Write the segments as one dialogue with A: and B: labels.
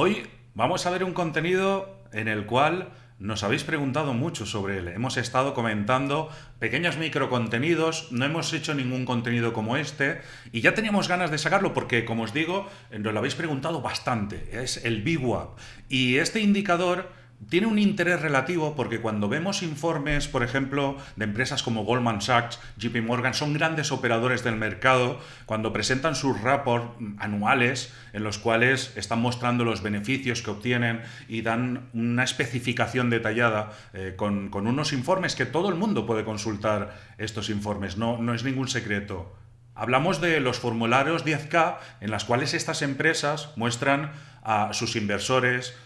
A: Hoy vamos a ver un contenido en el cual nos habéis preguntado mucho sobre él. Hemos estado comentando pequeños microcontenidos, no hemos hecho ningún contenido como este y ya teníamos ganas de sacarlo porque, como os digo, nos lo habéis preguntado bastante. Es el BWAP. Y este indicador tiene un interés relativo porque cuando vemos informes, por ejemplo, de empresas como Goldman Sachs, JP Morgan, son grandes operadores del mercado, cuando presentan sus reports anuales en los cuales están mostrando los beneficios que obtienen y dan una especificación detallada eh, con, unos informes que todo el mundo puede consultar estos informes, no, no es ningún secreto. Hablamos de los formularios 10K en las cuales estas empresas muestran a sus inversores,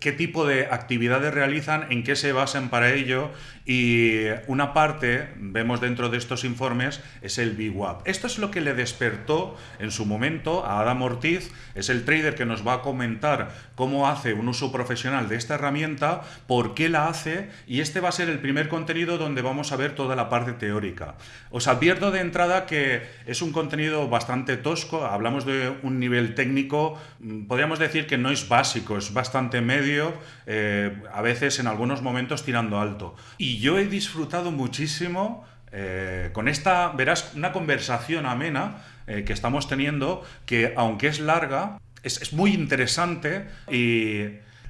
A: qué tipo de actividades realizan, en qué se basan para ello y una parte, vemos dentro de estos informes, es el VWAP. Esto es lo que le despertó en su momento a Adam Ortiz, es el trader que nos va a comentar cómo hace un uso profesional de esta herramienta, por qué la hace y este va a ser el primer contenido donde vamos a ver toda la parte teórica. Os advierto de entrada que es un contenido bastante tosco, hablamos de un nivel técnico, mm, podríamos decir que no es básico, es bastante medio, eh, a veces en algunos momentos tirando alto. Y yo he disfrutado muchísimo eh, con esta, verás, una conversación amena eh, que estamos teniendo, que aunque es larga, es, es muy interesante y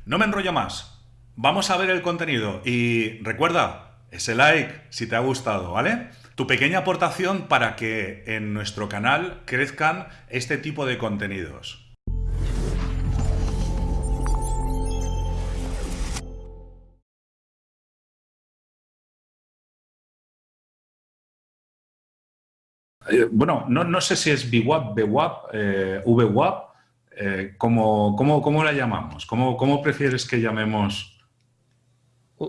A: no me enrollo más. Vamos a ver el contenido y recuerda, ese like si te ha gustado, ¿vale? Tu pequeña aportación para que en nuestro canal crezcan este tipo de contenidos. Eh, bueno, no, sé si es BWAP, BWAP, eh, VWAP, eh, ¿cómo, la llamamos? ¿Cómo, ¿Cómo, prefieres que llamemos?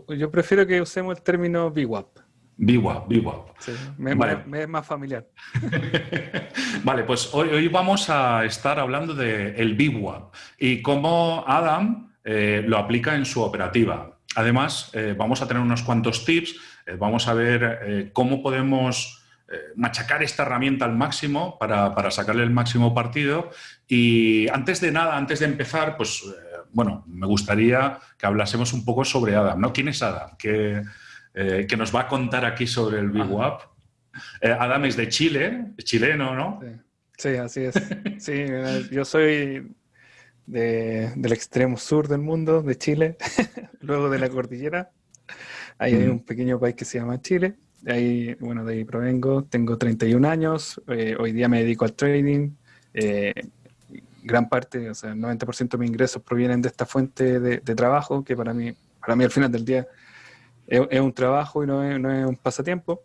B: Yo prefiero que usemos el término BWAP.
A: BWAP, BWAP.
B: me, es más familiar.
A: vale, pues hoy, hoy, vamos a estar hablando del el BWAP y cómo Adam lo aplica en su operativa. Además, vamos a tener unos cuantos tips, vamos a ver cómo podemos eh, machacar esta herramienta al máximo para, sacarle el máximo partido. Y antes de nada, antes de empezar, pues eh, bueno, me gustaría que hablásemos un poco sobre Adam, ¿no? ¿Quién es Adam? ¿Qué, eh, que nos va a contar aquí sobre el Big WAP. Adam es de Chile, chileno, ¿no?
B: Sí, así es. Sí, yo soy del extremo sur del mundo, de Chile, luego de la cordillera. Ahí hay un pequeño país que se llama Chile ahí, bueno, de ahí provengo, tengo 31 años, eh, hoy día me dedico al trading, eh, gran parte, o sea, el 90% de mis ingresos provienen de esta fuente de, trabajo, que para mí, para mí al final del día es, un trabajo y no es, no es, un pasatiempo.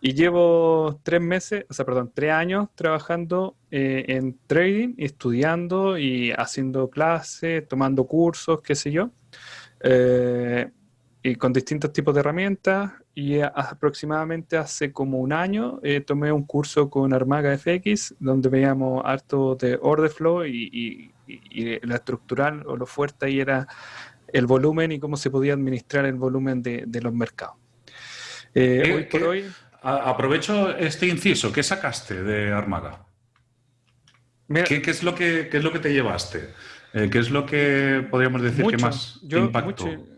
B: Y llevo tres meses, o sea, perdón, tres años trabajando eh, en trading, estudiando y haciendo clases, tomando cursos, qué sé yo, y con distintos tipos de herramientas y aproximadamente hace como un año eh, tomé un curso con Armaga FX donde veíamos harto de order flow y, la estructural o lo fuerte ahí era el volumen y cómo se podía administrar el volumen de, los mercados.
A: Eh, hoy por hoy... Aprovecho este inciso. ¿Qué sacaste de Armaga? ¿Qué, es lo que, es lo que te llevaste? Eh, ¿Qué es lo que podríamos decir que más impactó?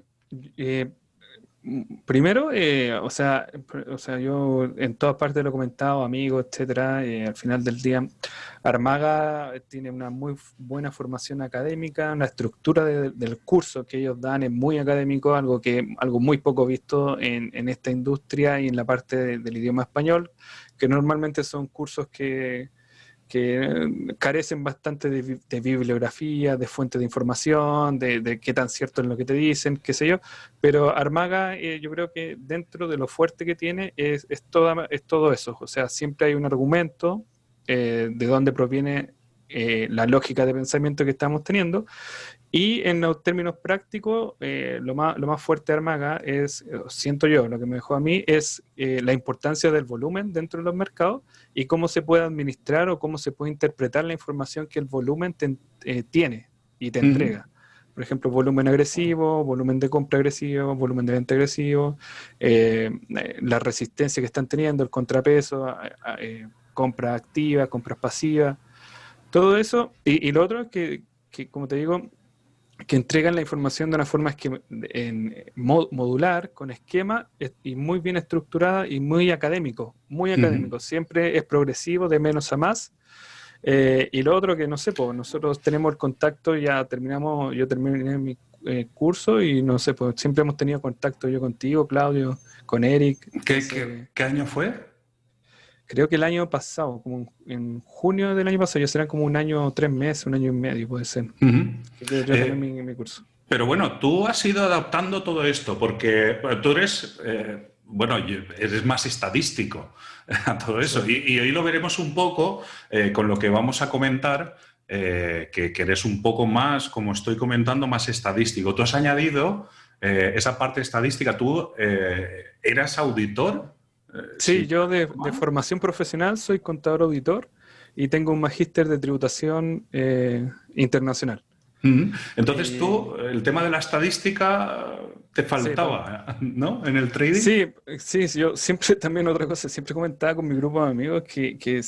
B: Primero, eh, o, sea, o sea, yo en todas partes lo he comentado, amigos, etcétera, eh, al final del día, Armaga tiene una muy buena formación académica, la estructura del curso que ellos dan es muy académico, algo que algo muy poco visto en, en esta industria y en la parte del idioma español, que normalmente son cursos que, que carecen bastante de, bibliografía, de fuentes de información, de, qué tan cierto es lo que te dicen, qué sé yo, pero Armaga eh, yo creo que dentro de lo fuerte que tiene es, es, es todo eso, o sea, siempre hay un argumento eh, de dónde proviene eh, la lógica de pensamiento que estamos teniendo. Y en los términos prácticos, eh, lo, más, lo más fuerte de Armaga es, eh, siento yo, lo que me dejó a mí, es eh, la importancia del volumen dentro de los mercados y cómo se puede administrar o cómo se puede interpretar la información que el volumen tiene y te entrega. Por ejemplo, volumen agresivo, volumen de compra agresivo, volumen de venta agresivo, la resistencia que están teniendo, el contrapeso, compra activa, compras pasivas, todo eso. Y, lo otro es que, que, como te digo, que entregan la información de una forma en, modular, con esquema y muy bien estructurada y muy académico, muy académico. Siempre es progresivo, de menos a más. Eh, y lo otro que no sé, pues nosotros tenemos el contacto, ya terminamos, yo terminé mi eh, curso y no sé, pues siempre hemos tenido contacto yo contigo, Claudio, con Eric.
A: ¿Qué, año fue?
B: Creo que el año pasado, como en junio del año pasado, ya serán como un año, tres meses, un año y medio, puede ser. yo,
A: eh, mi, curso. Pero bueno, tú has ido adaptando todo esto, porque tú eres, bueno, eres más estadístico a todo eso. Y, hoy lo veremos un poco eh, con lo que vamos a comentar, eh, que, eres un poco más, como estoy comentando, más estadístico. Tú has añadido eh, esa parte estadística. ¿Tú eras auditor?
B: Sí, yo de, formación profesional soy contador auditor y tengo un magíster de tributación internacional.
A: Entonces tú, el tema de la estadística te faltaba, ¿no? En el trading.
B: Sí, sí, yo siempre también otra cosa, siempre comentaba con mi grupo de amigos que, que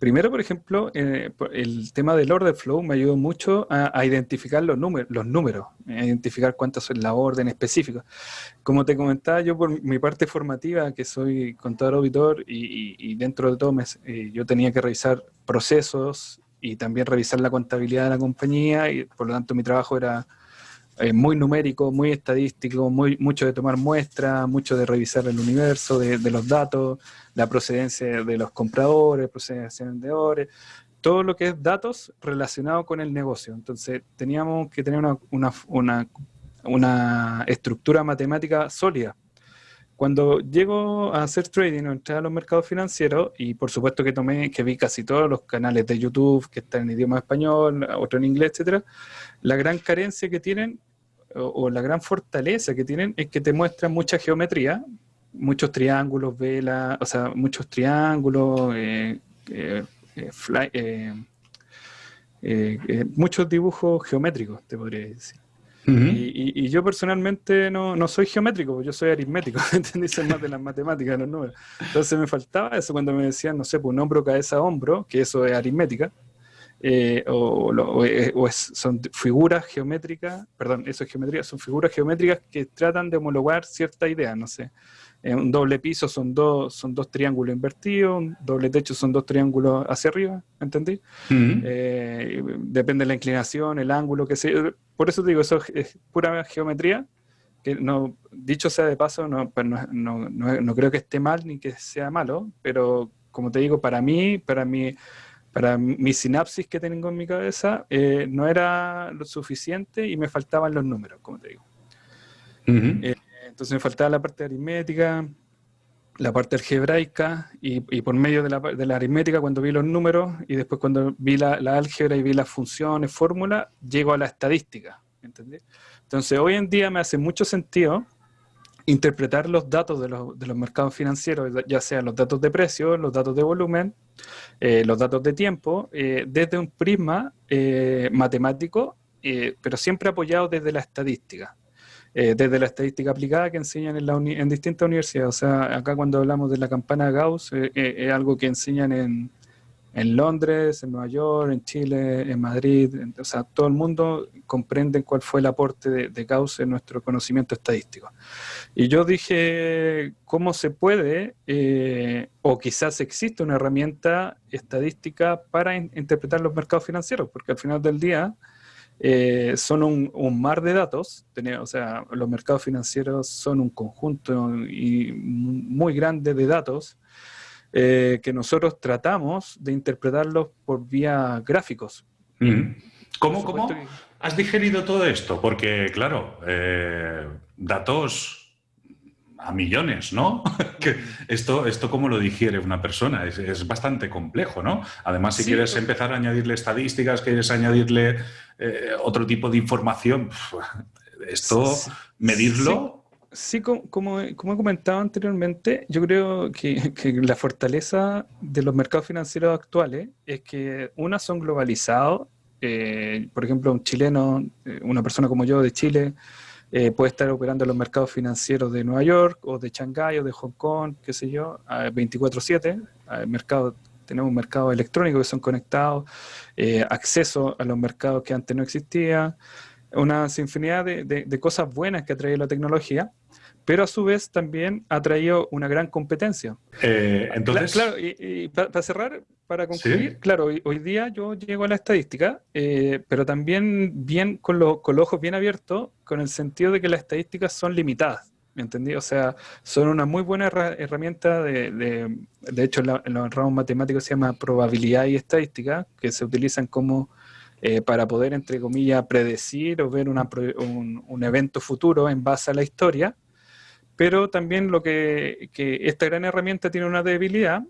B: primero, por ejemplo, eh, el tema del order flow me ayudó mucho a, identificar los, números, los números, a identificar cuántas son la orden específica. Como te comentaba, yo por mi parte formativa, que soy contador auditor y, dentro de todo eh, yo tenía que revisar procesos y también revisar la contabilidad de la compañía y por lo tanto mi trabajo era eh, muy numérico, muy estadístico, muy, mucho de tomar muestras, mucho de revisar el universo de, los datos, la procedencia de los compradores, procedencia de vendedores, todo lo que es datos relacionado con el negocio. Entonces teníamos que tener una, una, una, estructura matemática sólida cuando llego a hacer trading o entrar a los mercados financieros, y por supuesto que tomé, que vi casi todos los canales de YouTube que están en idioma español, otro en inglés, etcétera, la gran carencia que tienen, o, la gran fortaleza que tienen, es que te muestran mucha geometría, muchos triángulos, velas, o sea, muchos triángulos, eh, eh, eh, muchos dibujos geométricos, te podría decir y, yo personalmente no, soy geométrico, yo soy aritmético, ¿entendí? Soy más de las matemáticas, los números. Entonces me faltaba eso cuando me decían, no sé, pues un hombro, cabeza, hombro, que eso es aritmética, eh, o, son figuras geométricas, perdón, eso es geometría, son figuras geométricas que tratan de homologar cierta idea, no sé. Eh, un doble piso son dos, son dos triángulos invertidos, un doble techo son dos triángulos hacia arriba, ¿entendí? Eh, depende de la inclinación, el ángulo, que sea. Por eso digo, eso es pura geometría, que no, dicho sea de paso, pues no, no, no, no, creo que esté mal ni que sea malo, pero como te digo, para mí, para mí, para mi sinapsis que tengo en mi cabeza, eh, no era lo suficiente y me faltaban los números, como te digo. Entonces me faltaba la parte aritmética, la parte algebraica, y, por medio de la, aritmética, cuando vi los números, y después cuando vi la, álgebra y vi las funciones, fórmulas, llego a la estadística. Entonces hoy en día me hace mucho sentido interpretar los datos de los, mercados financieros, ya sean los datos de precio, los datos de volumen, eh, los datos de tiempo, eh, desde un prisma eh, matemático, pero siempre apoyado desde la estadística. Eh, desde la estadística aplicada que enseñan en, distintas universidades. O sea, acá cuando hablamos de la campana Gauss, eh, eh, es algo que enseñan en, Londres, en Nueva York, en Chile, en Madrid. o sea, todo el mundo comprende cuál fue el aporte de, Gauss en nuestro conocimiento estadístico. Y yo dije, ¿cómo se puede, o quizás existe una herramienta estadística para interpretar los mercados financieros? Porque al final del día eh, son un, mar de datos, o sea, los mercados financieros son un conjunto y muy grande de datos eh, que nosotros tratamos de interpretarlos por vía gráficos.
A: ¿Cómo, cómo has digerido todo esto? Porque, claro, eh, datos a millones, ¿no? que esto, esto cómo lo digiere una persona, es, bastante complejo, ¿no? Además, si quieres pues empezar a añadirle estadísticas, quieres añadirle eh, otro tipo de información, esto, medirlo...
B: Sí, como, he comentado anteriormente, yo creo que, la fortaleza de los mercados financieros actuales es que, una, son globalizados. Eh, por ejemplo, un chileno, eh, una persona como yo de Chile, eh, puede estar operando en los mercados financieros de Nueva York o de Shanghái o de Hong Kong, qué sé yo, 24/7. Mercado, tenemos mercados electrónicos que son conectados, eh, acceso a los mercados que antes no existía. una sinfonía de, de, cosas buenas que ha traído la tecnología, pero a su vez también ha traído una gran competencia.
A: Eh, entonces...
B: Claro, y, para cerrar, para concluir, claro, hoy, día yo llego a la estadística, eh, pero también bien con, con los ojos bien abiertos, con el sentido de que las estadísticas son limitadas. ¿Me entendí? O sea, son una muy buena herramienta de, de, hecho, en, los ramos matemáticos se llama probabilidad y estadística, que se utilizan como eh, para poder, entre comillas, predecir o ver un, un, evento futuro en base a la historia. Pero también lo que, que esta gran herramienta tiene una debilidad,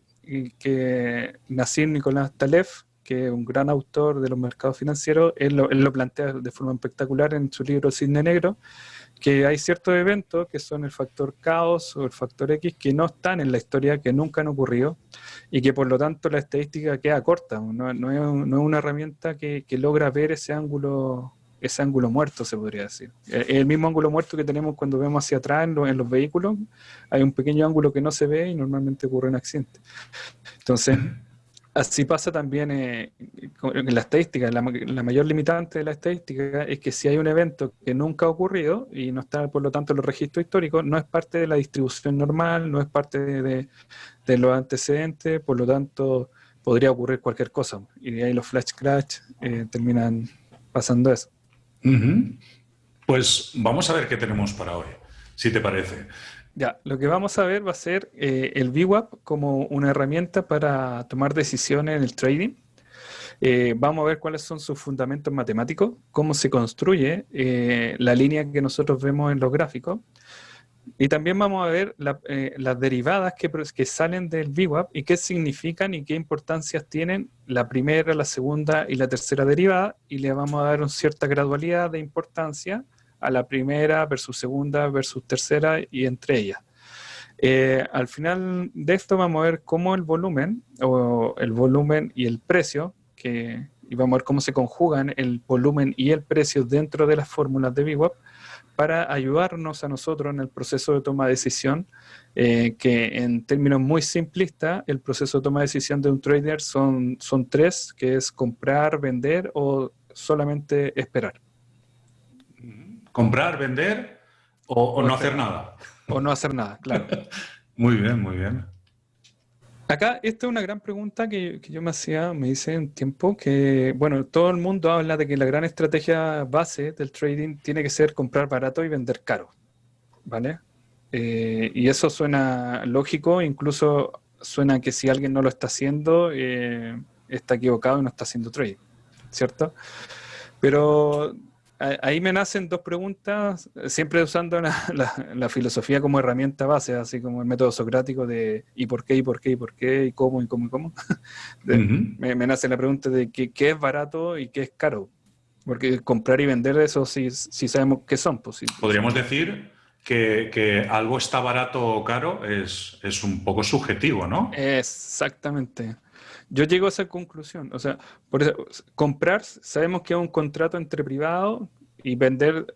B: que Nassim Nicolás Taleb, que es un gran autor de los mercados financieros, él lo, él plantea de forma espectacular en su libro Cisne Negro, que hay ciertos eventos que son el factor caos o el factor X que no están en la historia, que nunca han ocurrido y que por lo tanto la estadística queda corta, no, no, es, una herramienta que, que, logra ver ese ángulo ese ángulo muerto, se podría decir. El mismo ángulo muerto que tenemos cuando vemos hacia atrás en, en los vehículos, hay un pequeño ángulo que no se ve y normalmente ocurre un accidente. Entonces, Así pasa también eh, en la estadística. La, mayor limitante de la estadística es que si hay un evento que nunca ha ocurrido y no está, por lo tanto, en los registros históricos, no es parte de la distribución normal, no es parte de, los antecedentes, por lo tanto, podría ocurrir cualquier cosa. Y de ahí los flash crash eh, terminan pasando eso.
A: Pues vamos a ver qué tenemos para hoy, si te parece.
B: Ya, lo que vamos a ver va a ser eh, el VWAP como una herramienta para tomar decisiones en el trading. Eh, vamos a ver cuáles son sus fundamentos matemáticos, cómo se construye eh, la línea que nosotros vemos en los gráficos. Y también vamos a ver las derivadas que, que salen del VWAP y qué significan y qué importancias tienen la primera, la segunda y la tercera derivada. Y le vamos a dar una cierta gradualidad de importancia a la primera versus segunda versus tercera y entre ellas. Eh, al final de esto vamos a ver cómo el volumen, o el volumen y el precio, que, y vamos a ver cómo se conjugan el volumen y el precio dentro de las fórmulas de VWAP para ayudarnos a nosotros en el proceso de toma de decisión, eh, que en términos muy simplistas, el proceso de toma de decisión de un trader son, son tres, que es comprar, vender o solamente esperar.
A: ¿Comprar, vender o, no hacer nada?
B: O no hacer nada, claro.
A: muy bien, muy bien.
B: Acá, esta es una gran pregunta que, yo me hacía, me hice en tiempo, que, bueno, todo el mundo habla de que la gran estrategia base del trading tiene que ser comprar barato y vender caro, ¿vale? Eh, y eso suena lógico, incluso suena que si alguien no lo está haciendo, eh, está equivocado y no está haciendo trading, ¿cierto? Pero ahí me nacen dos preguntas, siempre usando la, filosofía como herramienta base, así como el método socrático de ¿y por qué, y por qué, y por qué, y cómo, y cómo, y cómo? me, nace la pregunta de qué, es barato y qué es caro. Porque comprar y vender eso sí, sí sabemos qué son. Pues,
A: Podríamos decir que, algo está barato o caro es, es un poco subjetivo, ¿no?
B: Exactamente. Yo llego a esa conclusión. O sea, por eso, comprar, sabemos que es un contrato entre privados y vender,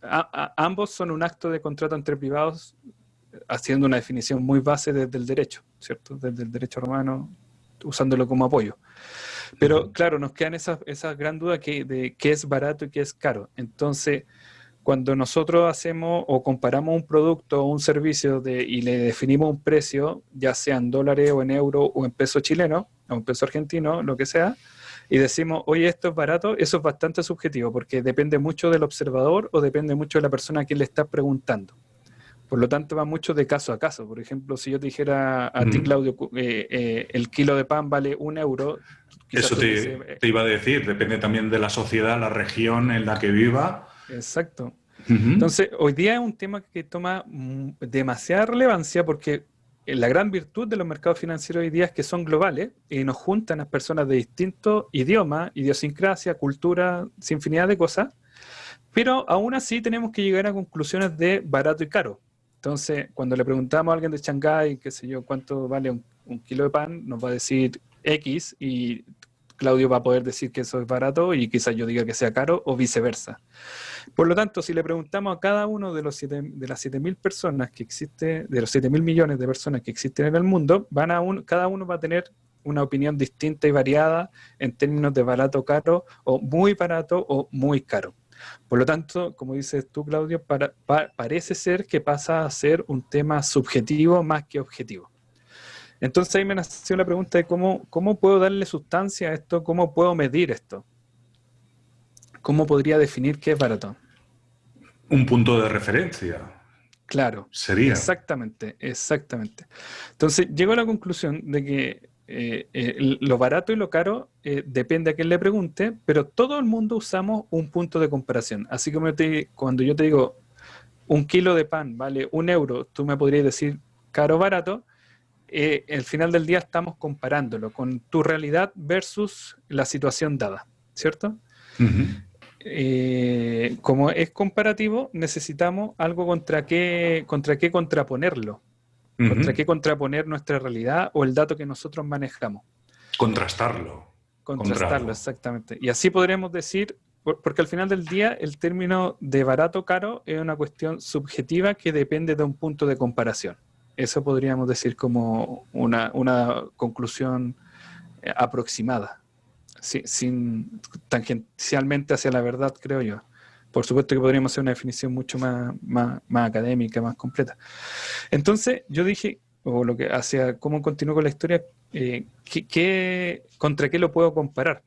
B: ambos son un acto de contrato entre privados, haciendo una definición muy base desde el derecho, ¿cierto? Desde el derecho romano, usándolo como apoyo. Pero claro, nos quedan esas esa gran duda que, de qué es barato y qué es caro. Entonces, cuando nosotros hacemos o comparamos un producto o un servicio de, y le definimos un precio, ya sea en dólares o en euro o en peso chileno o en peso argentino, lo que sea, y decimos, oye, esto es barato, eso es bastante subjetivo porque depende mucho del observador o depende mucho de la persona a quien le está preguntando. Por lo tanto, va mucho de caso a caso. Por ejemplo, si yo te dijera a ti, Claudio, eh, eh, el kilo de pan vale un euro.
A: Eso te, te, iba a decir, depende también de la sociedad, la región en la que viva
B: Exacto. Entonces, hoy día es un tema que toma demasiada relevancia porque la gran virtud de los mercados financieros hoy día es que son globales y nos juntan a personas de distintos idiomas, idiosincrasia, cultura, infinidad de cosas, pero aún así tenemos que llegar a conclusiones de barato y caro. Entonces, cuando le preguntamos a alguien de Shanghái, qué sé yo, cuánto vale un, un kilo de pan, nos va a decir X y Claudio va a poder decir que eso es barato y quizás yo diga que sea caro o viceversa. Por lo tanto, si le preguntamos a cada uno de, los siete, de las 7.000 personas que existe, de los 7.000 millones de personas que existen en el mundo, van a cada uno va a tener una opinión distinta y variada en términos de barato caro o muy barato o muy caro. Por lo tanto, como dices tú, Claudio, parece ser que pasa a ser un tema subjetivo más que objetivo. Entonces ahí me nació la pregunta de cómo, cómo puedo darle sustancia a esto, cómo puedo medir esto. ¿Cómo podría definir qué es barato?
A: Un punto de referencia.
B: Claro.
A: Sería.
B: Exactamente, exactamente. Entonces llego a la conclusión de que eh, eh, lo barato y lo caro eh, depende a quién le pregunte, pero todo el mundo usamos un punto de comparación. Así como cuando yo te digo un kilo de pan vale un euro, tú me podrías decir caro o barato. Al final del día estamos comparándolo con tu realidad versus la situación dada, ¿cierto? como es comparativo, necesitamos algo contra qué, contra qué contraponerlo. ¿Contra qué contraponer nuestra realidad o el dato que nosotros manejamos?
A: Contrastarlo.
B: Contrastarlo, exactamente. Y así podríamos decir, porque al final del día el término de barato caro es una cuestión subjetiva que depende de un punto de comparación. Eso podríamos decir como una, conclusión eh, aproximada, sin tangencialmente hacia la verdad, creo yo. Por supuesto que podríamos hacer una definición mucho más, más, académica, más completa. Entonces, yo dije, o lo que hacia cómo continúo con la historia, eh, contra qué lo puedo comparar?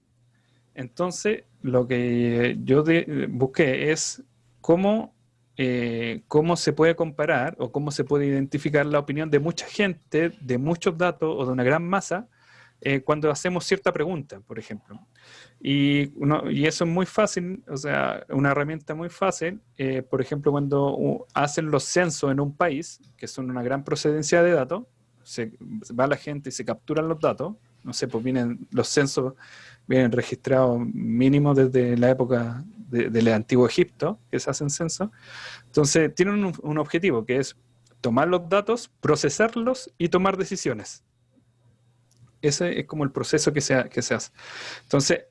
B: Entonces, lo que yo busqué es cómo, eh, cómo se puede comparar o cómo se puede identificar la opinión de mucha gente, de muchos datos o de una gran masa, eh, cuando hacemos cierta pregunta, por ejemplo. Y, y, eso es muy fácil, o sea, una herramienta muy fácil, eh, por ejemplo, cuando hacen los censos en un país, que son una gran procedencia de datos, se va la gente y se capturan los datos, no sé, pues vienen los censos, vienen registrados mínimo desde la época del antiguo Egipto, que se hacen censos, entonces tienen un, un objetivo, que es tomar los datos, procesarlos y tomar decisiones. Ese es como el proceso que se, que se hace. Entonces,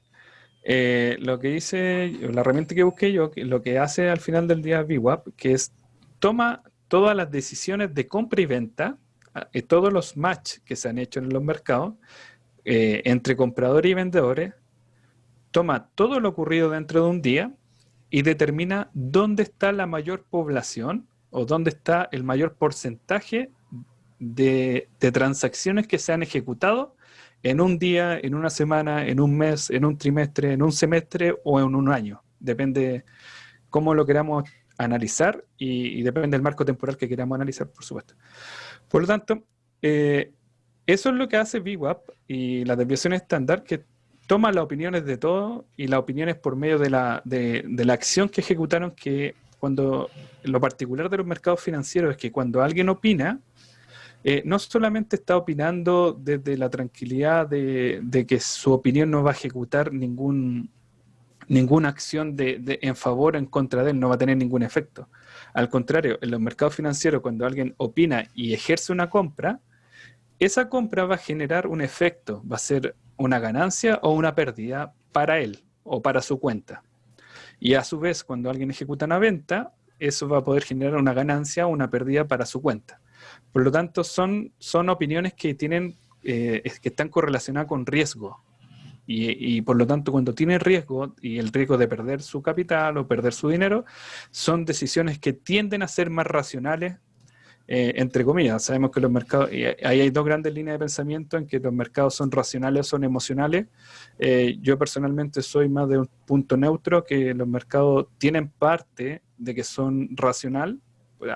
B: eh, lo que hice, la herramienta que busqué yo, lo que hace al final del día VWAP, que es toma todas las decisiones de compra y venta, ah, todos los match que se han hecho en los mercados, eh, entre compradores y vendedores, toma todo lo ocurrido dentro de un día y determina dónde está la mayor población o dónde está el mayor porcentaje de, transacciones que se han ejecutado en un día, en una semana, en un mes, en un trimestre, en un semestre o en un año. Depende cómo lo queramos analizar y, depende del marco temporal que queramos analizar, por supuesto. Por lo tanto, eh, eso es lo que hace VWAP y la desviación estándar, que toma las opiniones de todos y las opiniones por medio de la, de la acción que ejecutaron, que cuando lo particular de los mercados financieros es que cuando alguien opina, eh, no solamente está opinando desde la tranquilidad de, que su opinión no va a ejecutar ningún, ninguna acción de, en favor o en contra de él, no va a tener ningún efecto. Al contrario, en los mercados financieros, cuando alguien opina y ejerce una compra, esa compra va a generar un efecto, va a ser una ganancia o una pérdida para él o para su cuenta. Y a su vez, cuando alguien ejecuta una venta, eso va a poder generar una ganancia o una pérdida para su cuenta. Por lo tanto, son, son opiniones que, tienen, eh, que están correlacionadas con riesgo. Y, por lo tanto, cuando tiene riesgo y el riesgo de perder su capital o perder su dinero, son decisiones que tienden a ser más racionales, eh, entre comillas. Sabemos que los mercados, y ahí hay dos grandes líneas de pensamiento en que los mercados son racionales o son emocionales. Eh, yo personalmente soy más de un punto neutro, que los mercados tienen parte de que son racional,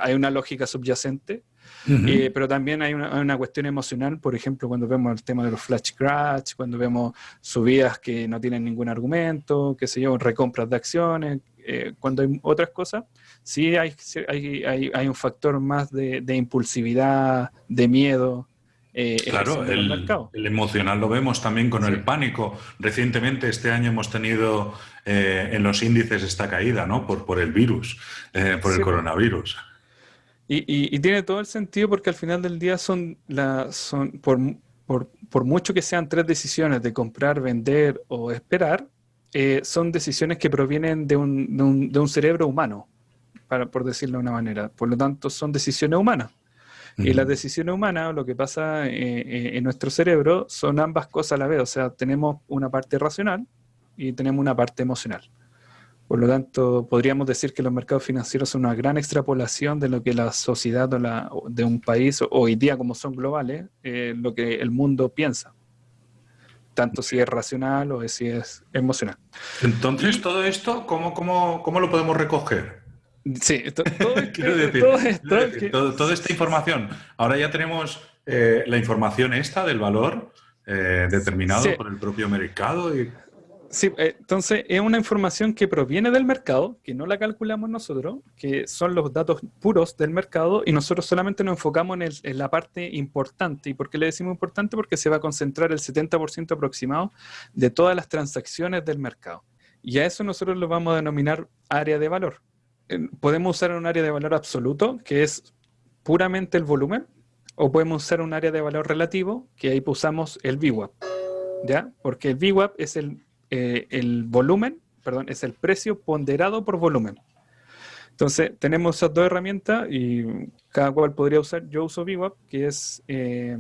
B: hay una lógica subyacente, eh, pero también hay una, cuestión emocional, por ejemplo, cuando vemos el tema de los flash crash, cuando vemos subidas que no tienen ningún argumento, que se llevan recompras de acciones, eh, cuando hay otras cosas, sí hay, hay, hay, un factor más de, impulsividad, de miedo.
A: Eh, claro, el, el, emocional lo vemos también con el pánico. Recientemente, este año hemos tenido en los índices esta caída, ¿no? Por, por el virus, por el coronavirus.
B: Y, tiene todo el sentido porque al final del día son, la, son por, por, mucho que sean tres decisiones de comprar, vender o esperar, eh, son decisiones que provienen de un, de un, de un cerebro humano, para, por decirlo de una manera. Por lo tanto, son decisiones humanas. Y las decisiones humanas, lo que pasa eh, eh, en nuestro cerebro, son ambas cosas a la vez. O sea, tenemos una parte racional y tenemos una parte emocional. Por lo tanto, podríamos decir que los mercados financieros son una gran extrapolación de lo que la sociedad o la, de un país, hoy día como son globales, eh, lo que el mundo piensa. Tanto si es racional o si es emocional.
A: Entonces, todo esto, ¿cómo, cómo, cómo lo podemos recoger?
B: Sí, todo,
A: decir, toda esta información. Ahora ya tenemos eh, la información esta del valor eh, determinado por el propio mercado. Y...
B: Sí, entonces es una información que proviene del mercado, que no la calculamos nosotros, que son los datos puros del mercado y nosotros solamente nos enfocamos en, la parte importante. ¿Y por qué le decimos importante? Porque se va a concentrar el 70% aproximado de todas las transacciones del mercado. Y a eso nosotros lo vamos a denominar área de valor. Podemos usar un área de valor absoluto, que es puramente el volumen, o podemos usar un área de valor relativo, que ahí usamos el VWAP. ¿Ya? Porque el VWAP es el eh, el volumen, perdón, es el precio ponderado por volumen. Entonces, tenemos esas dos herramientas y cada cual podría usar. Yo uso VWAP, que es, eh,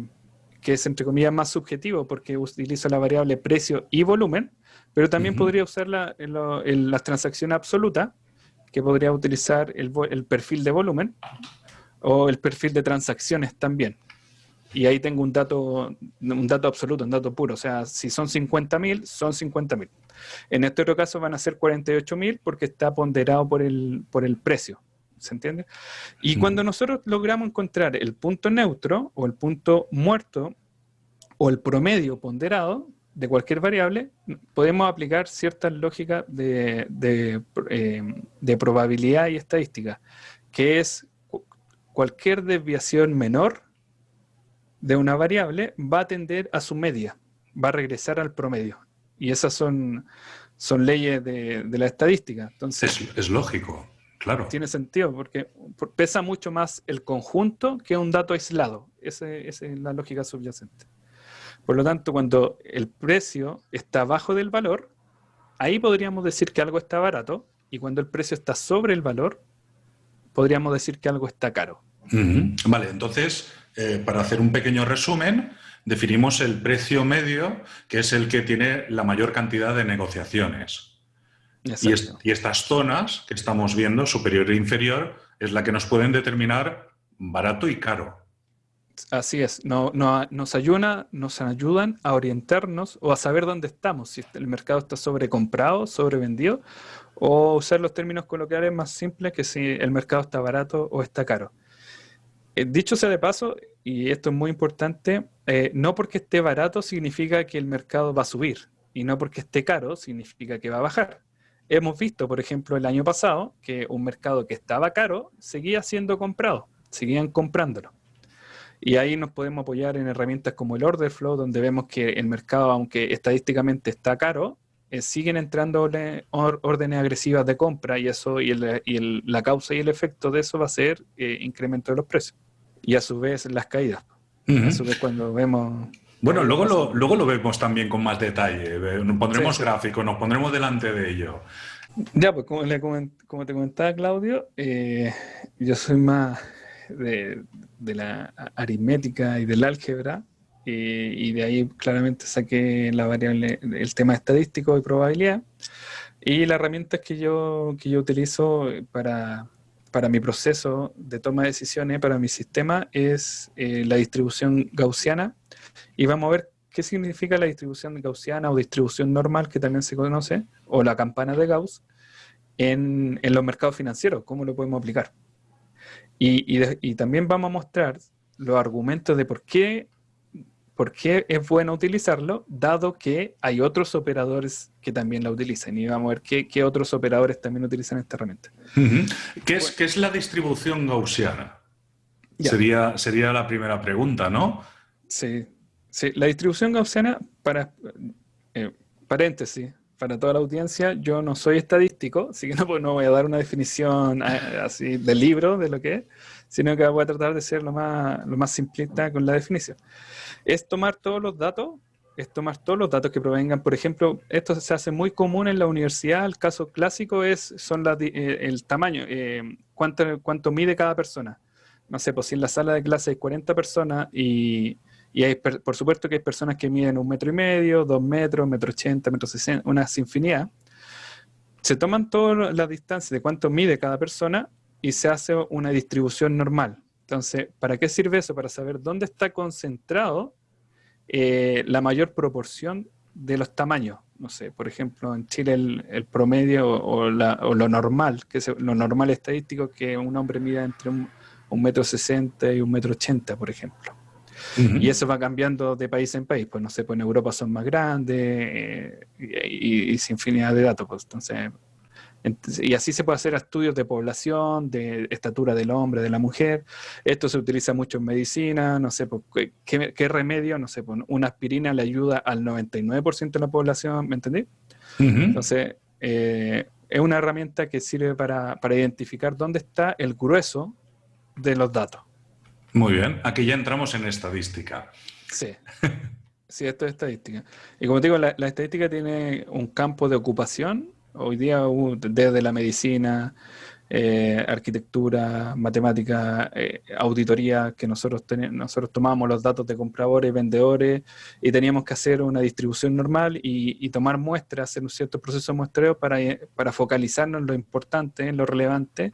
B: que es entre comillas más subjetivo porque utilizo la variable precio y volumen, pero también podría usarla en, en, las transacciones absolutas, que podría utilizar el, el perfil de volumen o el perfil de transacciones también y ahí tengo un dato, un dato absoluto, un dato puro. O sea, si son 50.000, son 50.000. En este otro caso van a ser 48.000 porque está ponderado por el, por el precio. ¿Se entiende? Y cuando nosotros logramos encontrar el punto neutro o el punto muerto o el promedio ponderado de cualquier variable, podemos aplicar ciertas lógicas de, de, eh, de probabilidad y estadística, que es cualquier desviación menor de una variable va a tender a su media, va a regresar al promedio. Y esas son, son leyes de, la estadística. Entonces,
A: es, lógico, claro.
B: Tiene sentido, porque pesa mucho más el conjunto que un dato aislado. esa es la lógica subyacente. Por lo tanto, cuando el precio está bajo del valor, ahí podríamos decir que algo está barato, y cuando el precio está sobre el valor, podríamos decir que algo está caro.
A: Vale, entonces eh, para hacer un pequeño resumen, definimos el precio medio, que es el que tiene la mayor cantidad de negociaciones. Y, estas zonas que estamos viendo, superior e inferior, es la que nos pueden determinar barato y caro.
B: Así es, no, nos, ayuda, nos ayudan a orientarnos o a saber dónde estamos, si el mercado está sobrecomprado, sobrevendido, o usar los términos coloquiales más simples que si el mercado está barato o está caro. Eh, dicho sea de paso, y esto es muy importante, eh, no porque esté barato significa que el mercado va a subir, y no porque esté caro significa que va a bajar. Hemos visto, por ejemplo, el año pasado, que un mercado que estaba caro seguía siendo comprado, seguían comprándolo. Y ahí nos podemos apoyar en herramientas como el order flow, donde vemos que el mercado, aunque estadísticamente está caro, eh, siguen entrando órdenes agresivas de compra y eso y, la causa y el efecto de eso va a ser eh, incremento de los precios y a su vez las caídas. A su vez cuando vemos...
A: Bueno, luego lo, luego lo vemos también con más detalle. Nos pondremos gráficos, nos pondremos delante de ello.
B: Ya, pues como, como te comentaba Claudio, eh, yo soy más de, de, la aritmética y del álgebra y de ahí claramente saqué la variable, el tema estadístico y probabilidad. Y la herramienta que yo, que yo utilizo para, para mi proceso de toma de decisiones, para mi sistema, es eh, la distribución gaussiana. Y vamos a ver qué significa la distribución gaussiana o distribución normal, que también se conoce, o la campana de Gauss, en, en los mercados financieros, cómo lo podemos aplicar. Y, y, y también vamos a mostrar los argumentos de por qué ¿Por qué es bueno utilizarlo? Dado que hay otros operadores que también la utilizan. Y vamos a ver qué, otros operadores también utilizan esta herramienta.
A: ¿Qué, es, es, la distribución gaussiana? Sería, sería la primera pregunta, ¿no?
B: Sí, sí. la distribución gaussiana, para eh, paréntesis, para toda la audiencia, yo no soy estadístico, así que no, pues, no voy a dar una definición eh, así del libro de lo que es, sino que voy a tratar de ser lo más, lo más simplista con la definición es tomar todos los datos, es tomar todos los datos que provengan. Por ejemplo, esto se hace muy común en la universidad. El caso clásico es son eh, el tamaño, eh, cuánto, mide cada persona. No sé, pues si en la sala de clase hay 40 personas y, y hay, por supuesto que hay personas que miden un metro y medio, dos metros, metro ochenta, metro sesenta, una infinidad. se toman todas las distancias de cuánto mide cada persona y se hace una distribución normal. Entonces, ¿para qué sirve eso? Para saber dónde está concentrado eh, la mayor proporción de los tamaños. No sé, por ejemplo, en Chile el, promedio o, lo normal, que es lo normal estadístico, que un hombre mida entre un, metro sesenta y un metro ochenta, por ejemplo. Y eso va cambiando de país en país. Pues no sé, pues en Europa son más grandes eh, y, y, sin infinidad de datos. Pues, entonces, y así se puede hacer estudios de población, de estatura del hombre, de la mujer. Esto se utiliza mucho en medicina, no sé, ¿qué, remedio? No sé, una aspirina le ayuda al 99% de la población, ¿me entendí? Entonces, eh, es una herramienta que sirve para, para identificar dónde está el grueso de los datos.
A: Muy bien, aquí ya entramos en estadística.
B: Sí. Sí, esto es estadística. Y como te digo, la, estadística tiene un campo de ocupación. Hoy día, desde la medicina, eh, arquitectura, matemática, eh, auditoría, que nosotros, nosotros tomábamos los datos de compradores y vendedores y teníamos que hacer una distribución normal y, tomar muestras, hacer un cierto proceso de muestreo para, para focalizarnos en lo importante, en lo relevante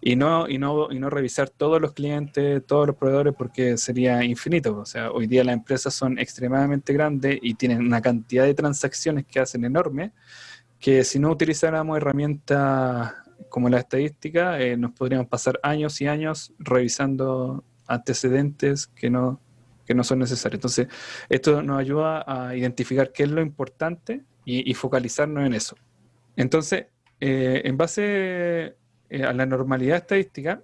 B: y no, y, no, y no revisar todos los clientes, todos los proveedores, porque sería infinito. O sea, hoy día las empresas son extremadamente grandes y tienen una cantidad de transacciones que hacen enorme, que si no utilizáramos herramientas como la estadística, eh, nos podríamos pasar años y años revisando antecedentes que no, que no son necesarios. Entonces, esto nos ayuda a identificar qué es lo importante y, focalizarnos en eso. Entonces, eh, en base eh, a la normalidad estadística,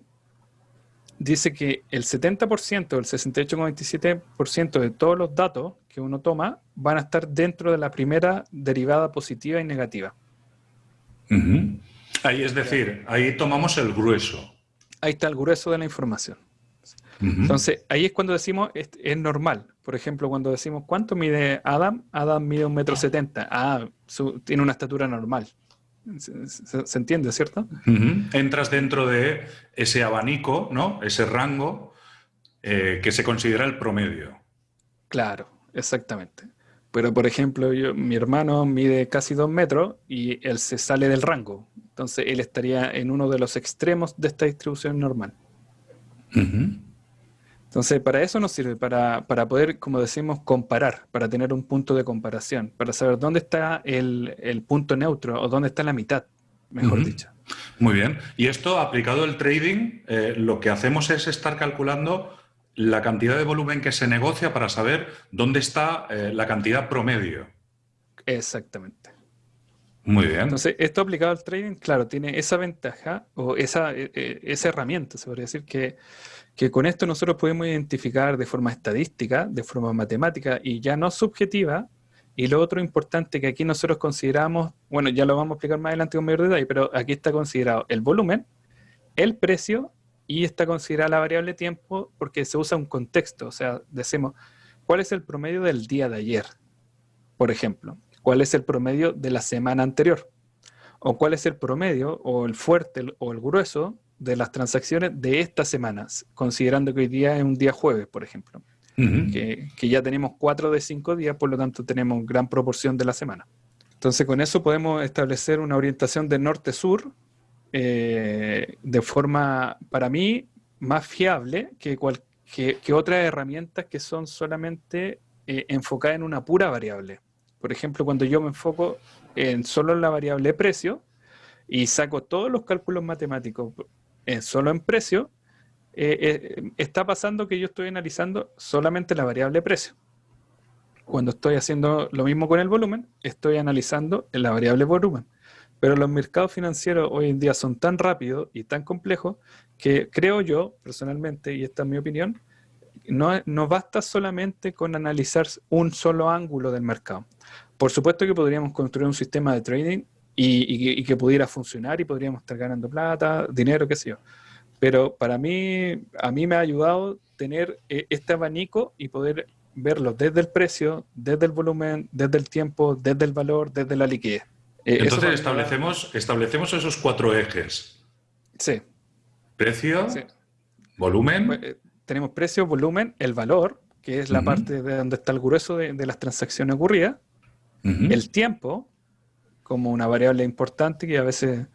B: dice que el 70%, el 68,27% de todos los datos que uno toma van a estar dentro de la primera derivada positiva y negativa.
A: Ahí es decir, ahí tomamos el grueso.
B: Ahí está el grueso de la información. Entonces, ahí es cuando decimos, es, normal. Por ejemplo, cuando decimos, ¿cuánto mide Adam? Adam mide un metro setenta. Ah, tiene una estatura normal. Se, entiende, ¿cierto?
A: Entras dentro de ese abanico, ¿no? Ese rango eh, que se considera el promedio.
B: Claro, exactamente. Pero, por ejemplo, yo, mi hermano mide casi dos metros y él se sale del rango. Entonces, él estaría en uno de los extremos de esta distribución normal. Entonces, para eso nos sirve, para, poder, como decimos, comparar, para tener un punto de comparación, para saber dónde está el, punto neutro o dónde está la mitad, mejor dicho.
A: Muy bien. Y esto, aplicado al trading, eh, lo que hacemos es estar calculando la cantidad de volumen que se negocia para saber dónde está eh, la cantidad promedio.
B: Exactamente.
A: Muy bien.
B: Entonces, esto aplicado al trading, claro, tiene esa ventaja o esa, eh, esa herramienta, se podría decir, que que con esto nosotros podemos identificar de forma estadística, de forma matemática y ya no subjetiva. Y lo otro importante que aquí nosotros consideramos, bueno, ya lo vamos a explicar más adelante con mayor detalle, pero aquí está considerado el volumen, el precio y está considerada la variable tiempo porque se usa un contexto. O sea, decimos, ¿cuál es el promedio del día de ayer? Por ejemplo, ¿cuál es el promedio de la semana anterior? O cuál es el promedio o el fuerte o el grueso de las transacciones de estas semanas, considerando que hoy día es un día jueves, por ejemplo, que, ya tenemos cuatro de cinco días, por lo tanto tenemos gran proporción de la semana. Entonces con eso podemos establecer una orientación de norte-sur eh, de forma, para mí, más fiable que, que, otras herramientas que son solamente eh, enfocadas en una pura variable. Por ejemplo, cuando yo me enfoco en solo en la variable precio y saco todos los cálculos matemáticos eh, solo en precio, eh, eh, está pasando que yo estoy analizando solamente la variable precio. Cuando estoy haciendo lo mismo con el volumen, estoy analizando la variable volumen. Pero los mercados financieros hoy en día son tan rápidos y tan complejos que creo yo, personalmente, y esta es mi opinión, no, no basta solamente con analizar un solo ángulo del mercado. Por supuesto que podríamos construir un sistema de trading y, que pudiera funcionar y podríamos estar ganando plata, dinero, qué sé yo. Pero para mí, a mí me ha ayudado tener eh, este abanico y poder verlo desde el precio, desde el volumen, desde el tiempo, desde el valor, desde la liquidez.
A: Eh, Entonces establecemos, establecemos esos cuatro ejes.
B: Sí.
A: Precio, volumen. Pues,
B: eh, tenemos precio, volumen, el valor, que es la parte de donde está el grueso de, las transacciones ocurridas, el tiempo, como una variable importante que a veces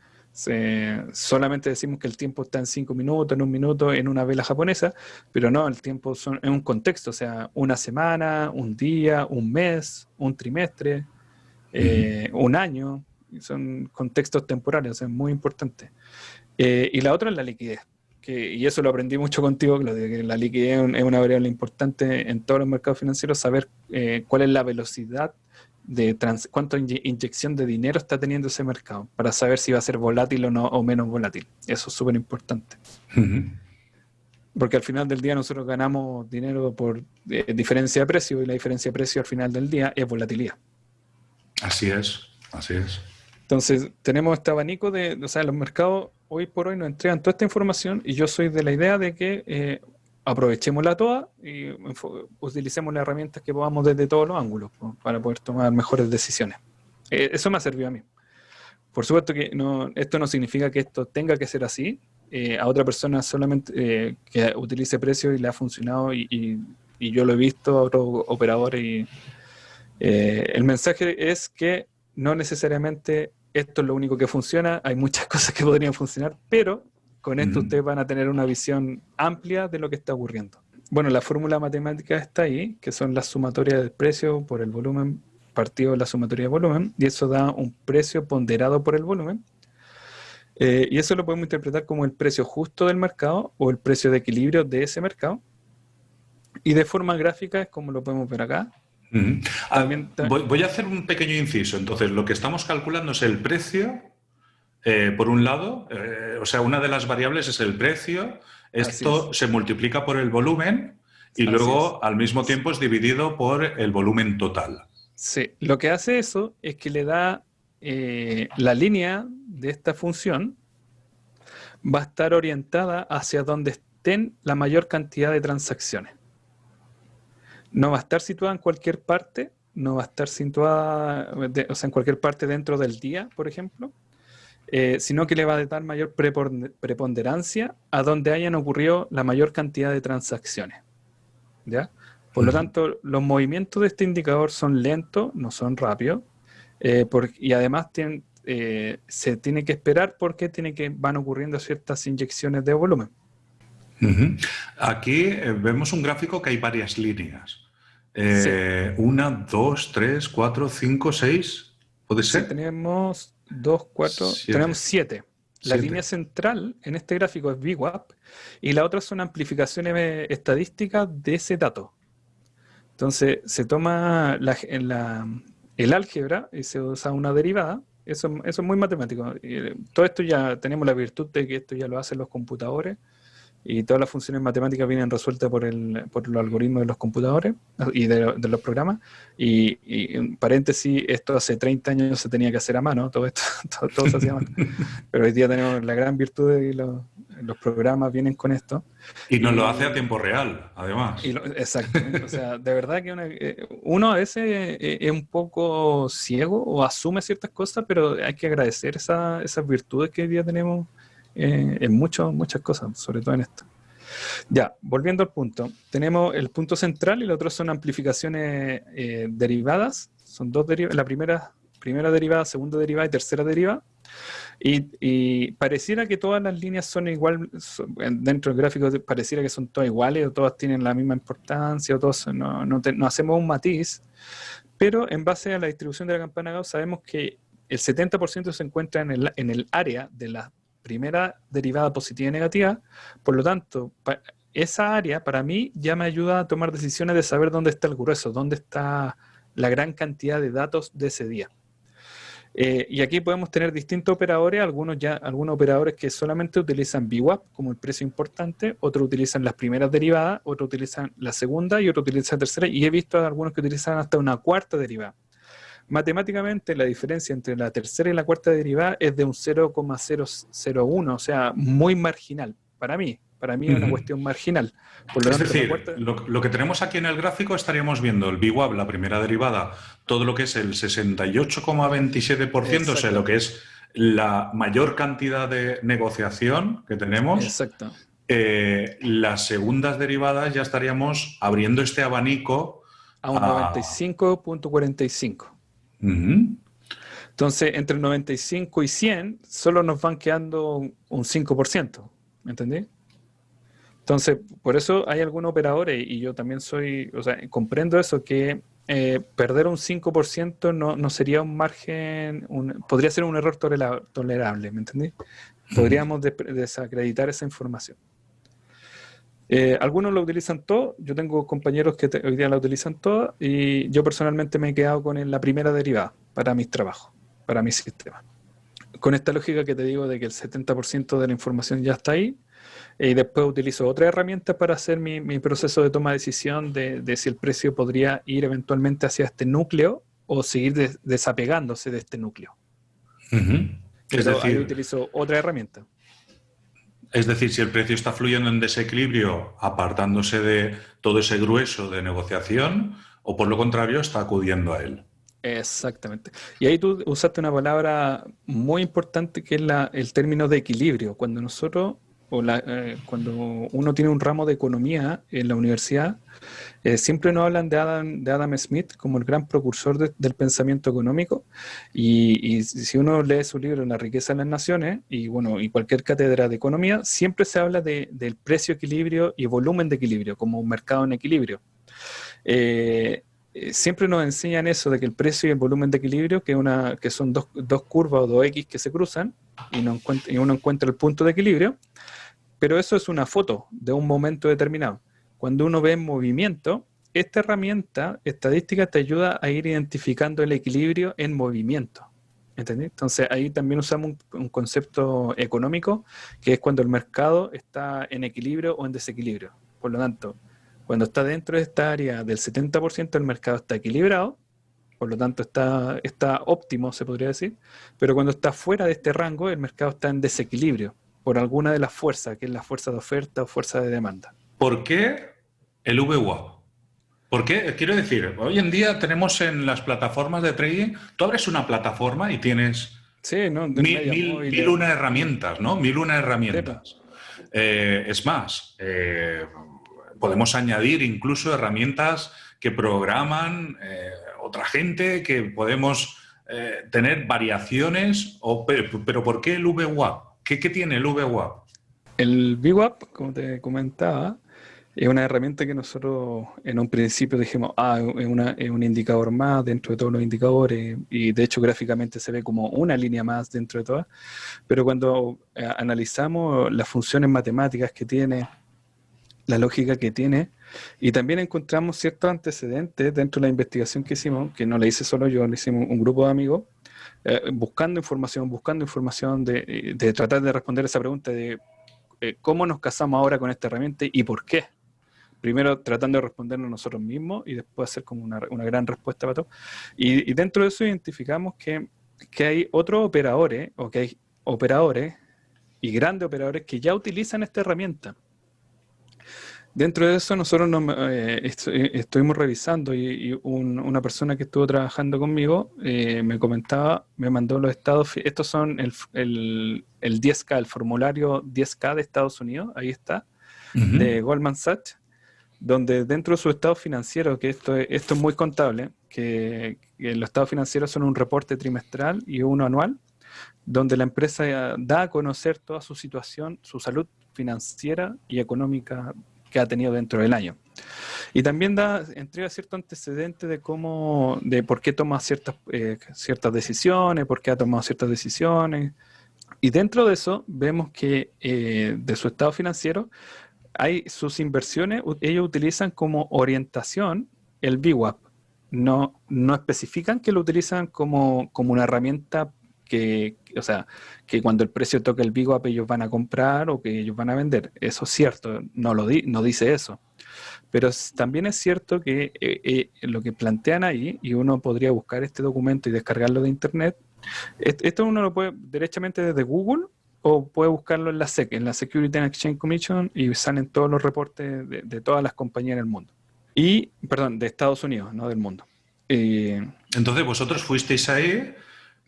B: solamente decimos que el tiempo está en cinco minutos, en un minuto, en una vela japonesa, pero no, el tiempo son, es un contexto, o sea, una semana, un día, un mes, un trimestre, eh, un año, son contextos temporales, es muy importante. Eh, y la otra es la liquidez, que, y eso lo aprendí mucho contigo, Claudio, que la liquidez es una variable importante en todos los mercados financieros, saber eh, cuál es la velocidad de cuánta inyección de dinero está teniendo ese mercado para saber si va a ser volátil o no o menos volátil. Eso es súper importante. Porque al final del día nosotros ganamos dinero por eh, diferencia de precio y la diferencia de precio al final del día es volatilidad.
A: Así es, así es.
B: Entonces, tenemos este abanico de, o sea, los mercados hoy por hoy nos entregan toda esta información y yo soy de la idea de que eh, aprovechémosla toda y utilicemos las herramientas que podamos desde todos los ángulos para poder tomar mejores decisiones. Eh, eso me ha servido a mí. Por supuesto que no, esto no significa que esto tenga que ser así. Eh, a otra persona solamente eh, que utilice precio y le ha funcionado y, yo lo he visto a otros operadores. Y, el mensaje es que no necesariamente esto es lo único que funciona, hay muchas cosas que podrían funcionar, pero con esto ustedes van a tener una visión amplia de lo que está ocurriendo. Bueno, la fórmula matemática está ahí, que son las sumatorias del precio por el volumen partido de la sumatoria de volumen, y eso da un precio ponderado por el volumen. Eh, y eso lo podemos interpretar como el precio justo del mercado o el precio de equilibrio de ese mercado. Y de forma gráfica es como lo podemos ver acá.
A: Ah, voy, a hacer un pequeño inciso. Entonces, lo que estamos calculando es el precio eh, por un lado, eh, o sea, una de las variables es el precio, esto se multiplica por el volumen y luego al mismo tiempo es dividido por el volumen total.
B: Sí, lo que hace eso es que le da eh, la línea de esta función va a estar orientada hacia donde estén la mayor cantidad de transacciones. No va a estar situada en cualquier parte, no va a estar situada o sea, en cualquier parte dentro del día, por ejemplo, eh, sino que le va a dar mayor preponderancia a donde hayan ocurrido la mayor cantidad de transacciones. ¿ya? Por lo tanto, los movimientos de este indicador son lentos, no son rápidos, eh, y además eh, se tiene que esperar porque tiene que, van ocurriendo ciertas inyecciones de volumen.
A: Aquí vemos un gráfico que hay varias líneas. Una, dos, tres, cuatro, cinco, seis. ¿Puede ser?
B: tenemos 2, 4, tenemos 7. La línea central en este gráfico es VWAP y la otra son amplificaciones estadísticas de ese dato. Entonces se toma la, el álgebra y se usa una derivada. Eso, eso es muy matemático. Eh, todo esto ya tenemos la virtud de que esto ya lo hacen los computadores y todas las funciones matemáticas vienen resueltas por, el, por los algoritmos de los computadores y de, los programas. Y, en paréntesis, esto hace 30 años se tenía que hacer a mano, todo esto, todo, se hacía a mano. Pero hoy día tenemos la gran virtud de que los, programas vienen con esto.
A: Y nos lo hace a tiempo real, además.
B: exacto. o sea, de verdad que eh, uno a veces eh, es un poco ciego o asume ciertas cosas, pero hay que agradecer esa, esas virtudes que hoy día tenemos en muchas cosas, sobre todo en esto. Ya, volviendo al punto. Tenemos el punto central y los otros son amplificaciones eh, derivadas. Son dos derivadas. La primera, primera derivada, segunda derivada y tercera derivada. Y, pareciera que todas las líneas son igual, dentro del gráfico pareciera que son todas iguales o todas tienen la misma importancia o todos no, no, hacemos un matiz, pero en base a la distribución de la campana Gauss sabemos que el 70% se encuentra en el, en el área de la primera derivada positiva y negativa. Por lo tanto, esa área para mí ya me ayuda a tomar decisiones de saber dónde está el grueso, dónde está la gran cantidad de datos de ese día. Eh, y aquí podemos tener distintos operadores, algunos ya, algunos operadores que solamente utilizan VWAP como el precio importante, otros utilizan las primeras derivadas, otros utilizan la segunda y otros utilizan la tercera, y he visto algunos que utilizan hasta una cuarta derivada. Matemáticamente, la diferencia entre la tercera y la cuarta derivada es de un 0,001, o sea, muy marginal para mí. Para mí es una cuestión marginal.
A: es decir, lo, que tenemos aquí en el gráfico estaríamos viendo el BWAP, la primera derivada, todo lo que es el 68,27%, o sea, lo que es la mayor cantidad de negociación que tenemos.
B: Exacto.
A: Eh, las segundas derivadas ya estaríamos abriendo este abanico
B: a un 95.45. Entonces, entre el 95 y 100, solo nos van quedando un 5%, ¿me entendí? Entonces, por eso hay algunos operadores, y yo también soy, o sea, comprendo eso, que eh, perder un 5% no, no, sería un margen, podría ser un error tolerable, ¿me entendí? Podríamos desacreditar esa información. Eh, algunos lo utilizan todo, yo tengo compañeros que hoy día la utilizan toda y yo personalmente me he quedado con la primera derivada para mis trabajos, para mi sistema. Con esta lógica que te digo de que el 70% de la información ya está ahí y después utilizo otra herramienta para hacer mi, proceso de toma de decisión de, si el precio podría ir eventualmente hacia este núcleo o seguir desapegándose de este núcleo. Es decir, ahí utilizo otra herramienta.
A: Es decir, si el precio está fluyendo en desequilibrio, apartándose de todo ese grueso de negociación, o por lo contrario, está acudiendo a él.
B: Exactamente. Y ahí tú usaste una palabra muy importante que es el término de equilibrio. Cuando nosotros o eh, cuando uno tiene un ramo de economía en la universidad, eh, siempre nos hablan de Adam, de Adam Smith como el gran precursor del pensamiento económico. Y, si uno lee su libro La riqueza de las naciones y, bueno, y cualquier cátedra de economía, siempre se habla de, del precio equilibrio y volumen de equilibrio, como un mercado en equilibrio. Eh, siempre nos enseñan eso de que el precio y el volumen de equilibrio, que, una, que son dos, dos curvas o dos X que se cruzan y, no y uno encuentra el punto de equilibrio, pero eso es una foto de un momento determinado. Cuando uno ve en movimiento, esta herramienta estadística te ayuda a ir identificando el equilibrio en movimiento. Entonces ahí también usamos un, concepto económico, que es cuando el mercado está en equilibrio o en desequilibrio. Por lo tanto, cuando está dentro de esta área del 70%, el mercado está equilibrado, por lo tanto está, está óptimo, se podría decir, pero cuando está fuera de este rango, el mercado está en desequilibrio por alguna de las fuerzas, que es la fuerza de oferta o fuerza de demanda.
A: ¿Por qué el VWAP? ¿Por qué? Quiero decir, hoy en día tenemos en las plataformas de trading, tú abres una plataforma y tienes
B: sí, ¿no?
A: mil, una herramientas, ¿no? Mil una herramientas. Eh, es más, eh, podemos añadir incluso herramientas que programan eh, otra gente, que podemos tener variaciones, pero, ¿por qué el VWAP? ¿Qué, tiene el VWAP?
B: El VWAP, como te comentaba, es una herramienta que nosotros en un principio dijimos, ah, es, un indicador más dentro de todos los indicadores y de hecho gráficamente se ve como una línea más dentro de todas, pero cuando eh, analizamos las funciones matemáticas que tiene, la lógica que tiene y también encontramos ciertos antecedentes dentro de la investigación que hicimos, que no la hice solo yo, lo hicimos un grupo de amigos, eh, buscando información, buscando información, de, tratar de responder esa pregunta de eh, cómo nos casamos ahora con esta herramienta y por qué. Primero tratando de respondernos nosotros mismos y después hacer como una, gran respuesta para todo. Y, dentro de eso identificamos que, que hay otros operadores, o que hay operadores y grandes operadores que ya utilizan esta herramienta. Dentro de eso nosotros nos, eh, eh, estuvimos revisando y, una persona que estuvo trabajando conmigo eh, me comentaba, me mandó los estados, estos son el, el, 10K, el formulario 10K de Estados Unidos, ahí está, de Goldman Sachs, donde dentro de su estado financiero, que esto, esto es muy contable, que, que los estados financieros son un reporte trimestral y uno anual, donde la empresa da a conocer toda su situación, su salud financiera y económica que ha tenido dentro del año. Y también da, entrega cierto antecedente de cómo, de por qué toma ciertas, eh, ciertas decisiones, por qué ha tomado ciertas decisiones. Y dentro de eso vemos que eh, de su estado financiero hay sus inversiones, ellos utilizan como orientación el VWAP. No, no especifican que lo utilizan como, como una herramienta que, o sea, que cuando el precio toca el Big ellos van a comprar o que ellos van a vender. Eso es cierto, no, lo di, no dice eso. Pero también es cierto que eh, eh, lo que plantean ahí, y uno podría buscar este documento y descargarlo de internet, esto uno lo puede derechamente desde Google o puede buscarlo en la SEC, en la Security and Exchange Commission, y salen todos los reportes de, todas las compañías en el mundo. Y, perdón, de Estados Unidos, no del mundo.
A: Entonces vosotros fuisteis ahí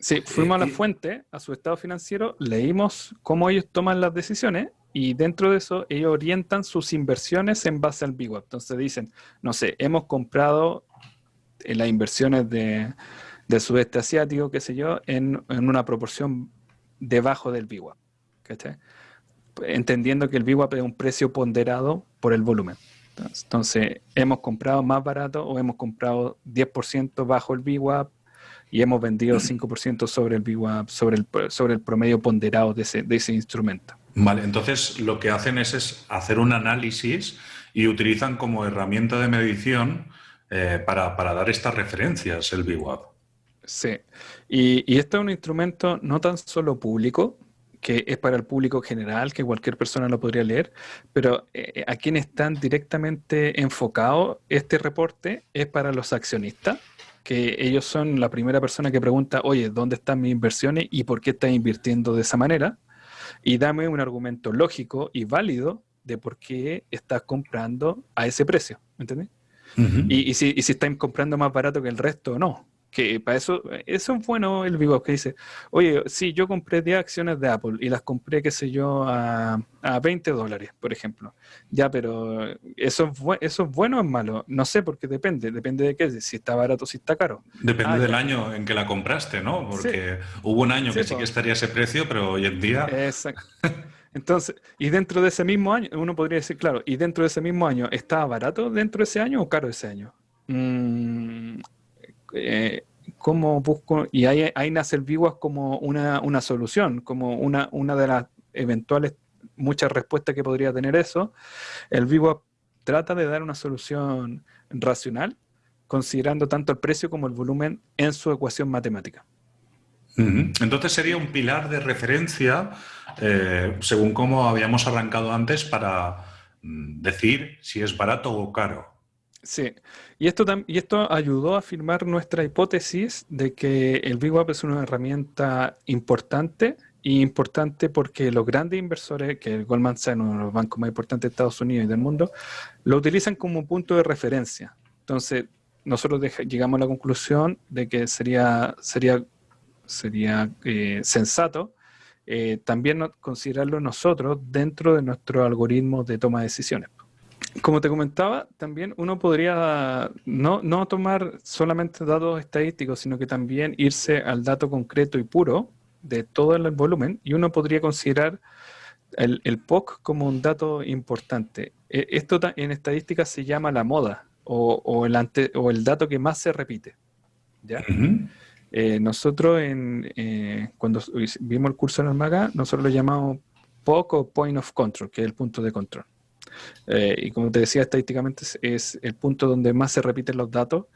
B: Sí, fuimos a la fuente, a su estado financiero, leímos cómo ellos toman las decisiones y dentro de eso ellos orientan sus inversiones en base al BWAP. Entonces dicen, no sé, hemos comprado en las inversiones de, del sudeste asiático, qué sé yo, en, una proporción debajo del VWAP. Entendiendo que el VWAP es un precio ponderado por el volumen. Entonces, hemos comprado más barato o hemos comprado 10% bajo el VWAP y hemos vendido 5% sobre el VWAP, sobre el, sobre el promedio ponderado de ese, de ese instrumento.
A: Vale, entonces lo que hacen es, hacer un análisis y utilizan como herramienta de medición eh, para, dar estas referencias el VWAP.
B: Sí, y, y este es un instrumento no tan solo público, que es para el público general, que cualquier persona lo podría leer, pero eh, a quienes están directamente enfocados este reporte es para los accionistas, que ellos son la primera persona que pregunta, oye, ¿dónde están mis inversiones y por qué estás invirtiendo de esa manera? Y dame un argumento lógico y válido de por qué estás comprando a ese precio, ¿me entiendes? y, si, y si están comprando más barato que el resto o no que para eso, eso es bueno el vivo que dice, oye, sí, yo compré 10 acciones de Apple y las compré, qué sé yo, a, a 20 dólares, por ejemplo. Ya, pero eso es, eso es bueno o es malo. No sé, porque depende, depende de qué, si está barato o si está caro.
A: Depende ah, del año en que la compraste, ¿no? Porque hubo un año que sí que estaría ese precio, pero hoy en día...
B: Exacto. Entonces, y dentro de ese mismo año, uno podría decir, claro, y dentro de ese mismo año, ¿estaba barato dentro de ese año o caro ese año? Mm, eh, cómo busco, y ahí, ahí nace el VWAP como una, una, solución, como una, una de las eventuales muchas respuestas que podría tener eso. El VWAP trata de dar una solución racional, considerando tanto el precio como el volumen en su ecuación matemática.
A: Entonces sería un pilar de referencia, eh, según como habíamos arrancado antes, para mm, decir si es barato o caro.
B: Sí, y esto, y esto ayudó a afirmar nuestra hipótesis de que el VWAP es una herramienta importante y importante porque los grandes inversores, que el Goldman Sachs, uno de los bancos más importantes de Estados Unidos y del mundo, lo utilizan como punto de referencia. Entonces, nosotros llegamos a la conclusión de que sería, sería, sería eh, sensato eh, también considerarlo nosotros dentro de nuestro algoritmo de toma de decisiones como te comentaba, también uno podría no, no, tomar solamente datos estadísticos, sino que también irse al dato concreto y puro de todo el volumen y uno podría considerar el, el POC como un dato importante. E, esto en estadística se llama la moda o, o, el, ante, o el dato que más se repite. ¿ya? Eh, nosotros en, eh, cuando vimos el curso en Almaga, nosotros lo llamamos POC o Point of Control, que es el punto de control. Eh, y como te decía, estadísticamente es, el punto donde más se repiten los datos.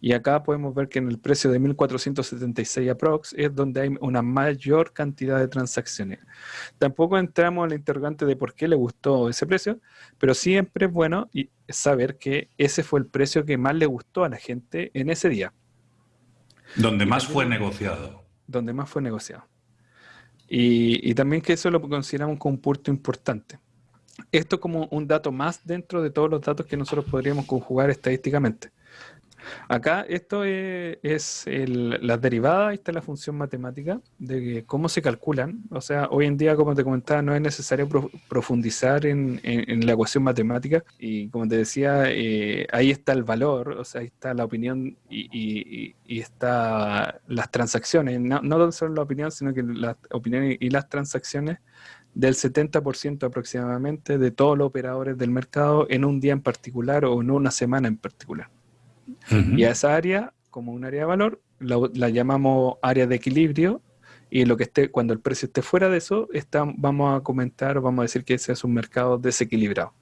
B: Y acá podemos ver que en el precio de 1476 aprox es donde hay una mayor cantidad de transacciones. Tampoco entramos en la interrogante de por qué le gustó ese precio, pero siempre es bueno saber que ese fue el precio que más le gustó a la gente en ese día.
A: Donde más fue negociado.
B: Donde más fue negociado. Y, y, también que eso lo consideramos como un punto importante esto como un dato más dentro de todos los datos que nosotros podríamos conjugar estadísticamente. Acá esto es, la derivada, esta es la función matemática de cómo se calculan. O sea, hoy en día, como te comentaba, no es necesario profundizar en, la ecuación matemática. Y como te decía, eh, ahí está el valor, o sea, ahí está la opinión y, y, está las transacciones. No, no solo la opinión, sino que las opiniones y las transacciones del 70% aproximadamente de todos los operadores del mercado en un día en particular o en una semana en particular. Y a esa área, como un área de valor, la, llamamos área de equilibrio y lo que esté, cuando el precio esté fuera de eso, está, vamos a comentar, vamos a decir que ese es un mercado desequilibrado.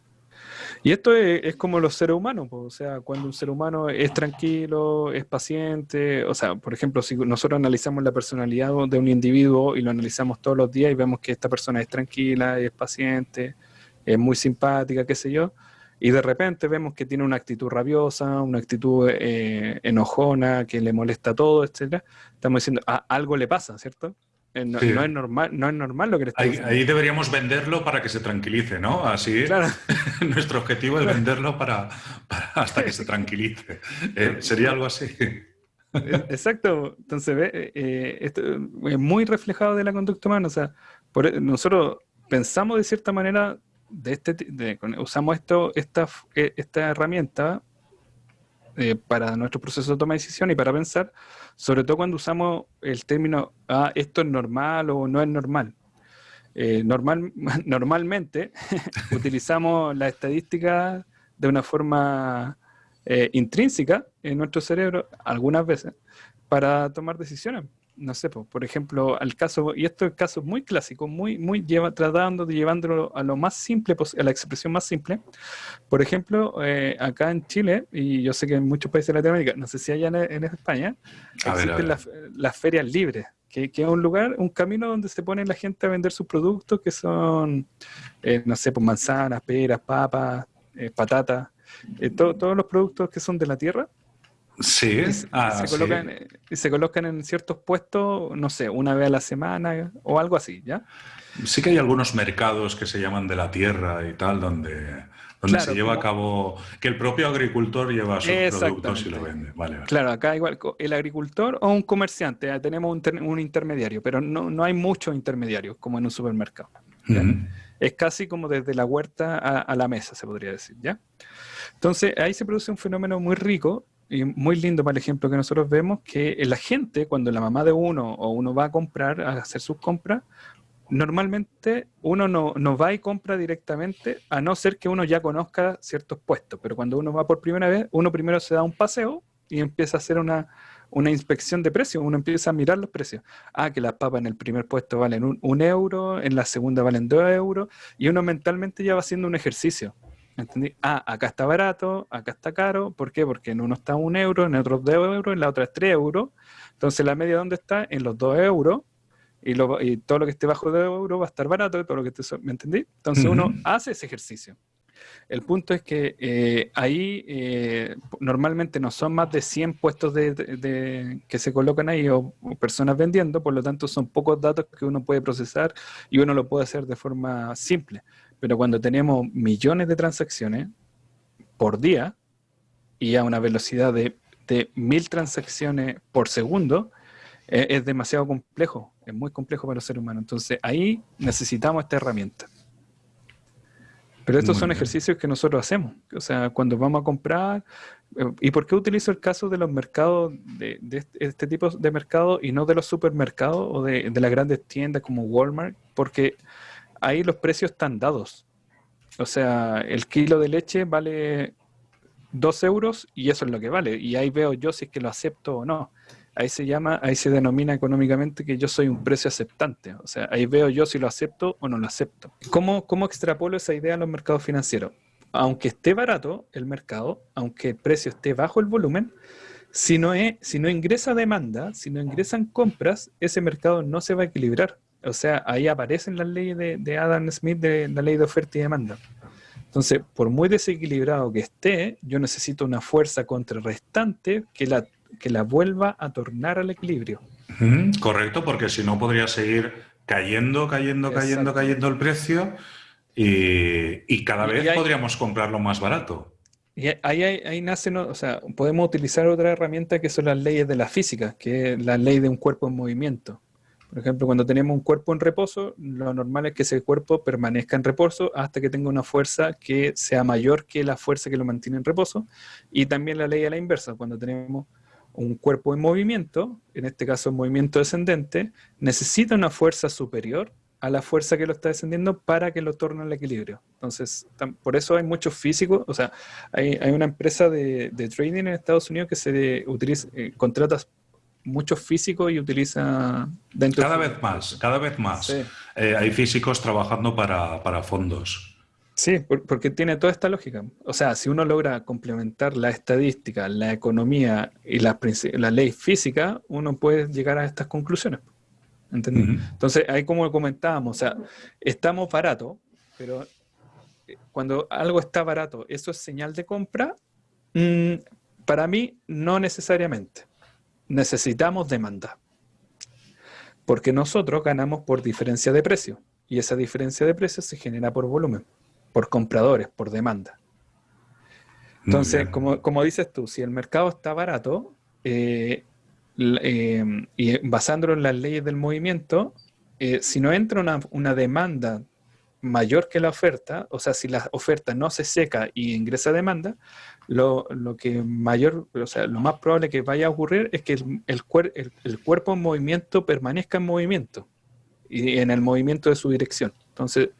B: Y esto es, como los seres humanos, o sea, cuando un ser humano es tranquilo, es paciente, o sea, por ejemplo, si nosotros analizamos la personalidad de un individuo y lo analizamos todos los días y vemos que esta persona es tranquila, es paciente, es muy simpática, qué sé yo, y de repente vemos que tiene una actitud rabiosa, una actitud eh, enojona, que le molesta todo, etcétera, estamos diciendo, ah, algo le pasa, ¿cierto? Eh, no, es normal, no es normal lo que le
A: ahí, ahí, deberíamos venderlo para que se tranquilice, ¿no? Así claro. nuestro objetivo es venderlo para, hasta que se tranquilice. Eh, ¿Sería algo así? Eh,
B: exacto. Entonces, ve, esto es muy reflejado de la conducta humana. O sea, por, nosotros pensamos de cierta manera, de este, usamos esto, esta, esta herramienta eh, para nuestro proceso de toma de decisión y para pensar, sobre todo cuando usamos el término, ah, esto es normal o no es normal. Eh, normal, normalmente utilizamos la estadística de una forma eh, intrínseca en nuestro cerebro, algunas veces, para tomar decisiones no sé, por ejemplo, al caso, y esto es caso muy clásico, muy, muy lleva, tratando de llevándolo a lo más simple, a la expresión más simple. Por ejemplo, eh, acá en Chile, y yo sé que en muchos países de Latinoamérica, no sé si allá en, España, existen Las, ferias libres, que, es un lugar, un camino donde se pone la gente a vender sus productos, que son, eh, no sé, pues manzanas, peras, papas, eh, patatas, todos los productos que son de la tierra
A: Sí,
B: ah, se, colocan, se colocan en ciertos puestos, no sé, una vez a la semana o algo así, ¿ya?
A: Sí que hay algunos mercados que se llaman de la tierra y tal, donde, donde se lleva a cabo, que el propio agricultor lleva sus productos y lo vende. Vale,
B: Claro, acá igual, el agricultor o un comerciante, tenemos un, intermediario, pero no, no, hay muchos intermediarios como en un supermercado. Es casi como desde la huerta a, a la mesa, se podría decir, ¿ya? Entonces, ahí se produce un fenómeno muy rico y muy lindo para el ejemplo que nosotros vemos, que la gente, cuando la mamá de uno o uno va a comprar, a hacer sus compras, normalmente uno no, no, va y compra directamente, a no ser que uno ya conozca ciertos puestos, pero cuando uno va por primera vez, uno primero se da un paseo y empieza a hacer una, una inspección de precios, uno empieza a mirar los precios. Ah, que las papas en el primer puesto valen un, un euro, en la segunda valen dos euros, y uno mentalmente ya va haciendo un ejercicio. ¿Entendí? Ah, acá está barato, acá está caro. ¿Por qué? Porque en uno está un euro, en otro dos euros, en la otra es tres euros. Entonces la media ¿dónde está? En los dos euros. Y, todo lo que esté bajo de euros va a estar barato, todo lo que esté, ¿me entendí? Entonces uno hace ese ejercicio. El punto es que eh, ahí eh, normalmente no son más de 100 puestos de, que se colocan ahí o, personas vendiendo, por lo tanto son pocos datos que uno puede procesar y uno lo puede hacer de forma simple. Pero cuando tenemos millones de transacciones por día y a una velocidad de, mil transacciones por segundo, eh, es demasiado complejo, es muy complejo para el ser humano. Entonces ahí necesitamos esta herramienta. Pero estos son ejercicios que nosotros hacemos. O sea, cuando vamos a comprar, eh, ¿y por qué utilizo el caso de los mercados, de, este, este, tipo de mercados y no de los supermercados o de, de, las grandes tiendas como Walmart? Porque ahí los precios están dados. O sea, el kilo de leche vale 2 euros y eso es lo que vale. Y ahí veo yo si es que lo acepto o no. Ahí se llama, ahí se denomina económicamente que yo soy un precio aceptante. O sea, ahí veo yo si lo acepto o no lo acepto. ¿Cómo, cómo extrapolo esa idea a los mercados financieros? Aunque esté barato el mercado, aunque el precio esté bajo el volumen, si no, es, si no ingresa demanda, si no ingresan compras, ese mercado no se va a equilibrar. O sea, ahí aparecen las leyes de, Adam Smith de la ley de oferta y demanda. Entonces, por muy desequilibrado que esté, yo necesito una fuerza contrarrestante que la, que la vuelva a tornar al equilibrio.
A: correcto, porque si no podría seguir cayendo, cayendo, cayendo, cayendo el precio y, cada vez podríamos comprarlo más barato.
B: Y ahí, ahí, nace, o sea, podemos utilizar otra herramienta que son las leyes de la física, que es la ley de un cuerpo en movimiento. Por ejemplo, cuando tenemos un cuerpo en reposo, lo normal es que ese cuerpo permanezca en reposo hasta que tenga una fuerza que sea mayor que la fuerza que lo mantiene en reposo. Y también la ley a la inversa, cuando tenemos un cuerpo en movimiento, en este caso en movimiento descendente, necesita una fuerza superior a la fuerza que lo está descendiendo para que lo torne al equilibrio. Entonces, por eso hay muchos físicos, o sea, hay, una empresa de, trading en Estados Unidos que se utiliza, eh, contrata muchos físicos y utiliza
A: dentro cada vez más cada vez más. Eh, hay físicos trabajando para, fondos.
B: Sí porque tiene toda esta lógica. O sea si uno logra complementar la estadística la economía y la, la ley física uno puede llegar a estas conclusiones. Entonces ahí como comentábamos o sea estamos baratos pero eh, cuando algo está barato eso es señal de compra mm, para mí no necesariamente necesitamos demanda. Porque nosotros ganamos por diferencia de precio. Y esa diferencia de precio se genera por volumen, por compradores, por demanda. Entonces, como, dices tú, si el mercado está barato, eh, eh, y basándolo en las leyes del movimiento, eh, si no entra una, demanda mayor que la oferta, o sea, si la oferta no se seca y ingresa demanda, lo, que mayor, o sea, lo más probable que vaya a ocurrir es que el, el, cuerpo en movimiento permanezca en movimiento y en el movimiento de su dirección. Entonces,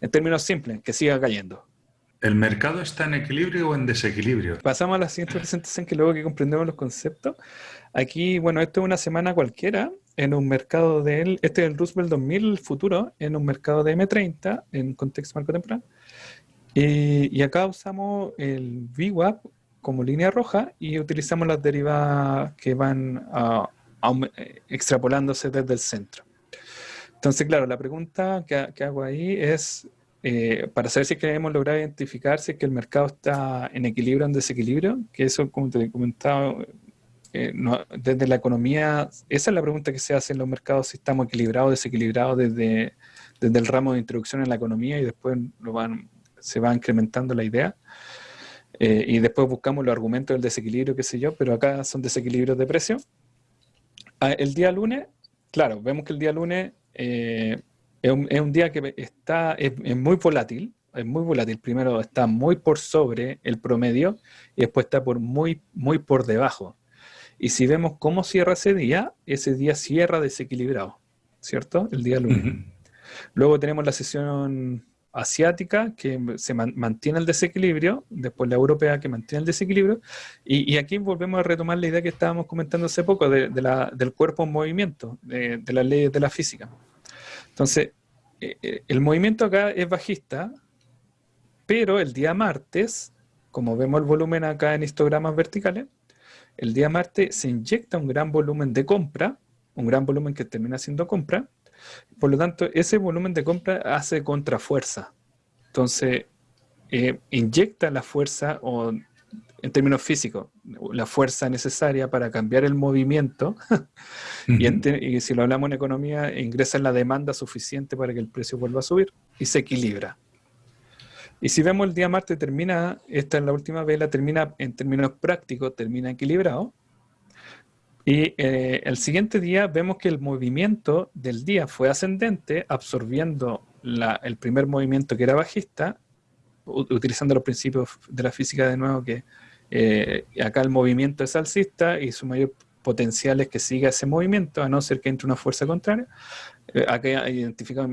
B: en términos simples, que siga cayendo.
A: ¿El mercado está en equilibrio o en desequilibrio?
B: Pasamos a la siguiente presentación que luego que comprendemos los conceptos. Aquí, bueno, esto es una semana cualquiera en un mercado de este es el Roosevelt 2000 futuro, en un mercado de M30 en contexto marco temporal. Y, acá usamos el VWAP como línea roja y utilizamos las derivadas que van extrapolándose desde el centro. Entonces, claro, la pregunta que, hago ahí es, eh, para saber si es que hemos identificar si es que el mercado está en equilibrio o en desequilibrio, que eso, como te he comentado, eh, desde la economía, esa es la pregunta que se hace en los mercados, si estamos equilibrados o desequilibrados desde, desde el ramo de introducción en la economía y después lo van, se va incrementando la idea. Eh, y después buscamos los argumentos del desequilibrio, qué sé yo, pero acá son desequilibrios de precio. Ah, el día lunes, claro, vemos que el día lunes eh, es, un, día que está, es, es, muy volátil, es muy volátil. Primero está muy por sobre el promedio y después está por muy, muy por debajo. Y si vemos cómo cierra ese día, ese día cierra desequilibrado, ¿cierto? El día lunes. Luego tenemos la sesión asiática que se mantiene el desequilibrio, después la europea que mantiene el desequilibrio, y, aquí volvemos a retomar la idea que estábamos comentando hace poco de, del cuerpo en movimiento, de, las leyes de la física. Entonces, eh, eh, el movimiento acá es bajista, pero el día martes, como vemos el volumen acá en histogramas verticales, el día martes se inyecta un gran volumen de compra, un gran volumen que termina siendo compra, por lo tanto, ese volumen de compra hace contrafuerza. Entonces, eh, inyecta la fuerza, o en términos físicos, la fuerza necesaria para cambiar el movimiento, y, si lo hablamos en economía, ingresa en la demanda suficiente para que el precio vuelva a subir y se equilibra. Y si vemos el día martes termina, esta es la última vela, termina en términos prácticos, termina equilibrado. Y eh, el siguiente día vemos que el movimiento del día fue ascendente, absorbiendo el primer movimiento que era bajista, utilizando los principios de la física de nuevo, que eh, acá el movimiento es alcista y su mayor potencial es que siga ese movimiento, a no ser que entre una fuerza contraria. Eh, acá identifica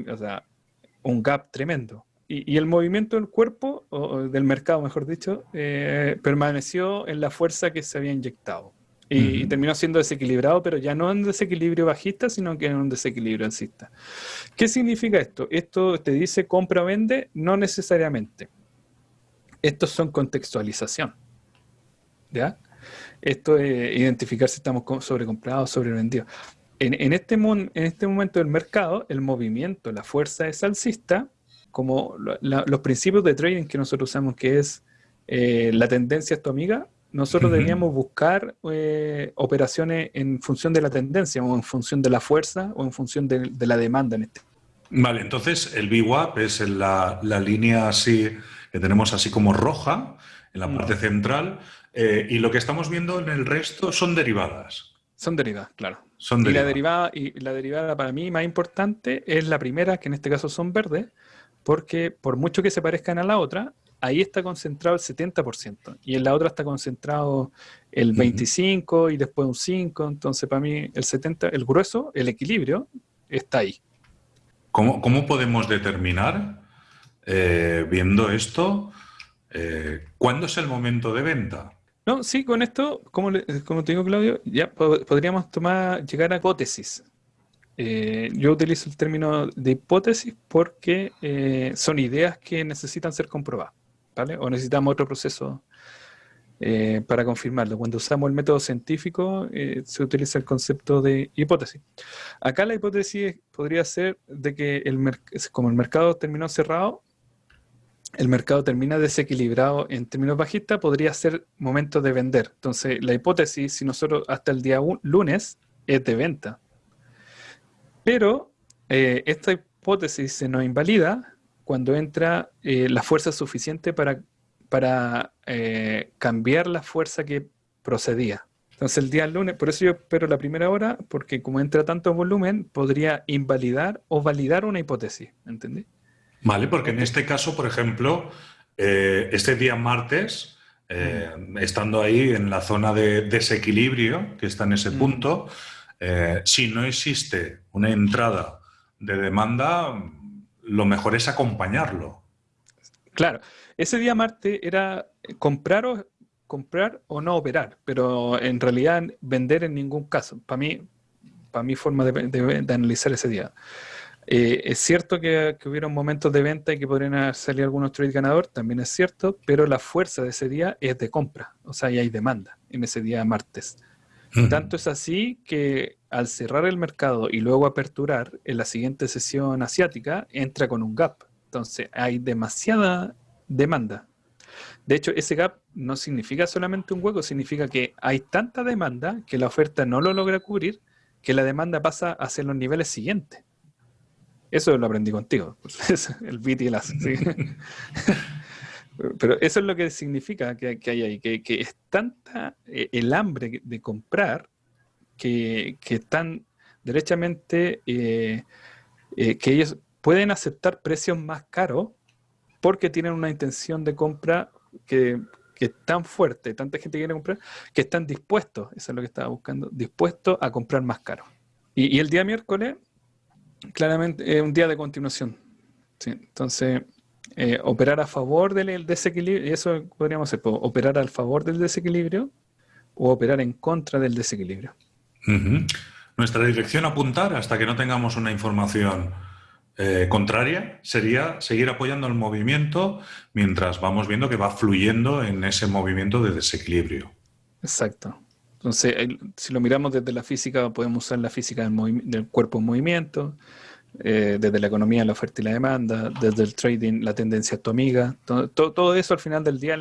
B: un gap tremendo. Y, el movimiento del cuerpo, o, del mercado mejor dicho, eh, permaneció en la fuerza que se había inyectado. Y, terminó siendo desequilibrado, pero ya no en desequilibrio bajista, sino que en un desequilibrio alcista. ¿Qué significa esto? Esto te dice compra o vende, no necesariamente. Estos son contextualización. ¿Ya? Esto es identificar si estamos sobrecomprados o sobrevendidos. En, en, este, en este momento del mercado, el movimiento, la fuerza es alcista, como los principios de trading que nosotros usamos, que es eh, la tendencia es tu amiga, nosotros deberíamos buscar eh, operaciones en función de la tendencia o en función de la fuerza o en función de, la demanda en este.
A: Vale, entonces el VWAP es la, la, línea así que tenemos así como roja en la parte central eh, y lo que estamos viendo en el resto son derivadas.
B: Son derivadas, claro. Son y, la derivada, y la derivada para mí más importante es la primera, que en este caso son verdes, porque por mucho que se parezcan a la otra, ahí está concentrado el 70% y en la otra está concentrado el 25% y después un 5%, entonces para mí el 70%, el grueso, el equilibrio, está ahí.
A: ¿Cómo, cómo podemos determinar, eh, viendo esto, eh, cuándo es el momento de venta?
B: No, sí, con esto, como, como te digo Claudio, ya podríamos tomar, llegar a hipótesis. Eh, yo utilizo el término de hipótesis porque eh, son ideas que necesitan ser comprobadas, ¿vale? O necesitamos otro proceso eh, para confirmarlo. Cuando usamos el método científico se utiliza el concepto de hipótesis. Acá la hipótesis podría ser de que el como el mercado terminó cerrado, el mercado termina desequilibrado en términos bajistas, podría ser momento de vender. Entonces, la hipótesis, si nosotros hasta el día lunes, es de venta. Pero eh, esta hipótesis se nos invalida cuando entra eh, la fuerza suficiente para, para eh, cambiar la fuerza que procedía. Entonces el día lunes, por eso yo espero la primera hora, porque como entra tanto volumen, podría invalidar o validar una hipótesis, ¿entendí?
A: Vale, porque en este caso, por ejemplo, eh, este día martes, eh, estando ahí en la zona de desequilibrio, que está en ese punto, eh, si no existe una entrada de demanda, lo mejor es acompañarlo.
B: Claro, ese día martes era comprar o, comprar o no operar, pero en realidad vender en ningún caso. Para mí, para mi forma de analizar ese día. Eh, es cierto que, que, hubieron momentos de venta y que podrían salir algunos trades ganador, también es cierto, pero la fuerza de ese día es de compra, o sea, y hay demanda en ese día martes. Tanto es así que al cerrar el mercado y luego aperturar en la siguiente sesión asiática, entra con un gap. Entonces hay demasiada demanda. De hecho, ese gap no significa solamente un hueco, significa que hay tanta demanda que la oferta no lo logra cubrir, que la demanda pasa hacia los niveles siguientes. Eso lo aprendí contigo, el bit y el as. Pero eso es lo que significa que, hay ahí, que, es tanta eh, el hambre de comprar que, están derechamente eh, eh, que ellos pueden aceptar precios más caros porque tienen una intención de compra que, es tan fuerte, tanta gente quiere comprar, que están dispuestos, eso es lo que estaba buscando, dispuestos a comprar más caro. y el día miércoles claramente es un día de continuación. Entonces, eh, operar a favor del desequilibrio, y eso podríamos hacer, operar al favor del desequilibrio o operar en contra del desequilibrio.
A: Nuestra dirección a apuntar hasta que no tengamos una información eh, contraria sería seguir apoyando el movimiento mientras vamos viendo que va fluyendo en ese movimiento de desequilibrio.
B: Exacto. Entonces, si lo miramos desde la física, podemos usar la física del, cuerpo en movimiento, eh, desde la economía, la oferta y la demanda, desde el trading, la tendencia a tu amiga. Todo, eso al final del día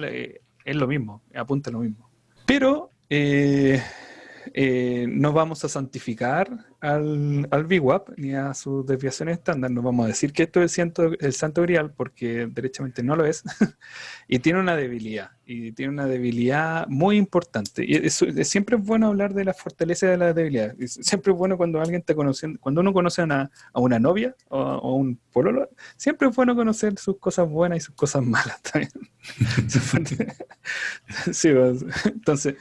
B: es lo mismo, apunta lo mismo. Pero eh, eh, no vamos a santificar al, al VWAP ni a sus desviaciones estándar, no vamos a decir que esto es el, el santo grial porque derechamente no lo es, y tiene una debilidad, y tiene una debilidad muy importante. Y siempre es bueno hablar de la fortaleza y de la debilidad. siempre es bueno cuando alguien te conoce, cuando uno conoce a una, a una novia o, a un pololo, siempre es bueno conocer sus cosas buenas y sus cosas malas también. sí, pues, entonces,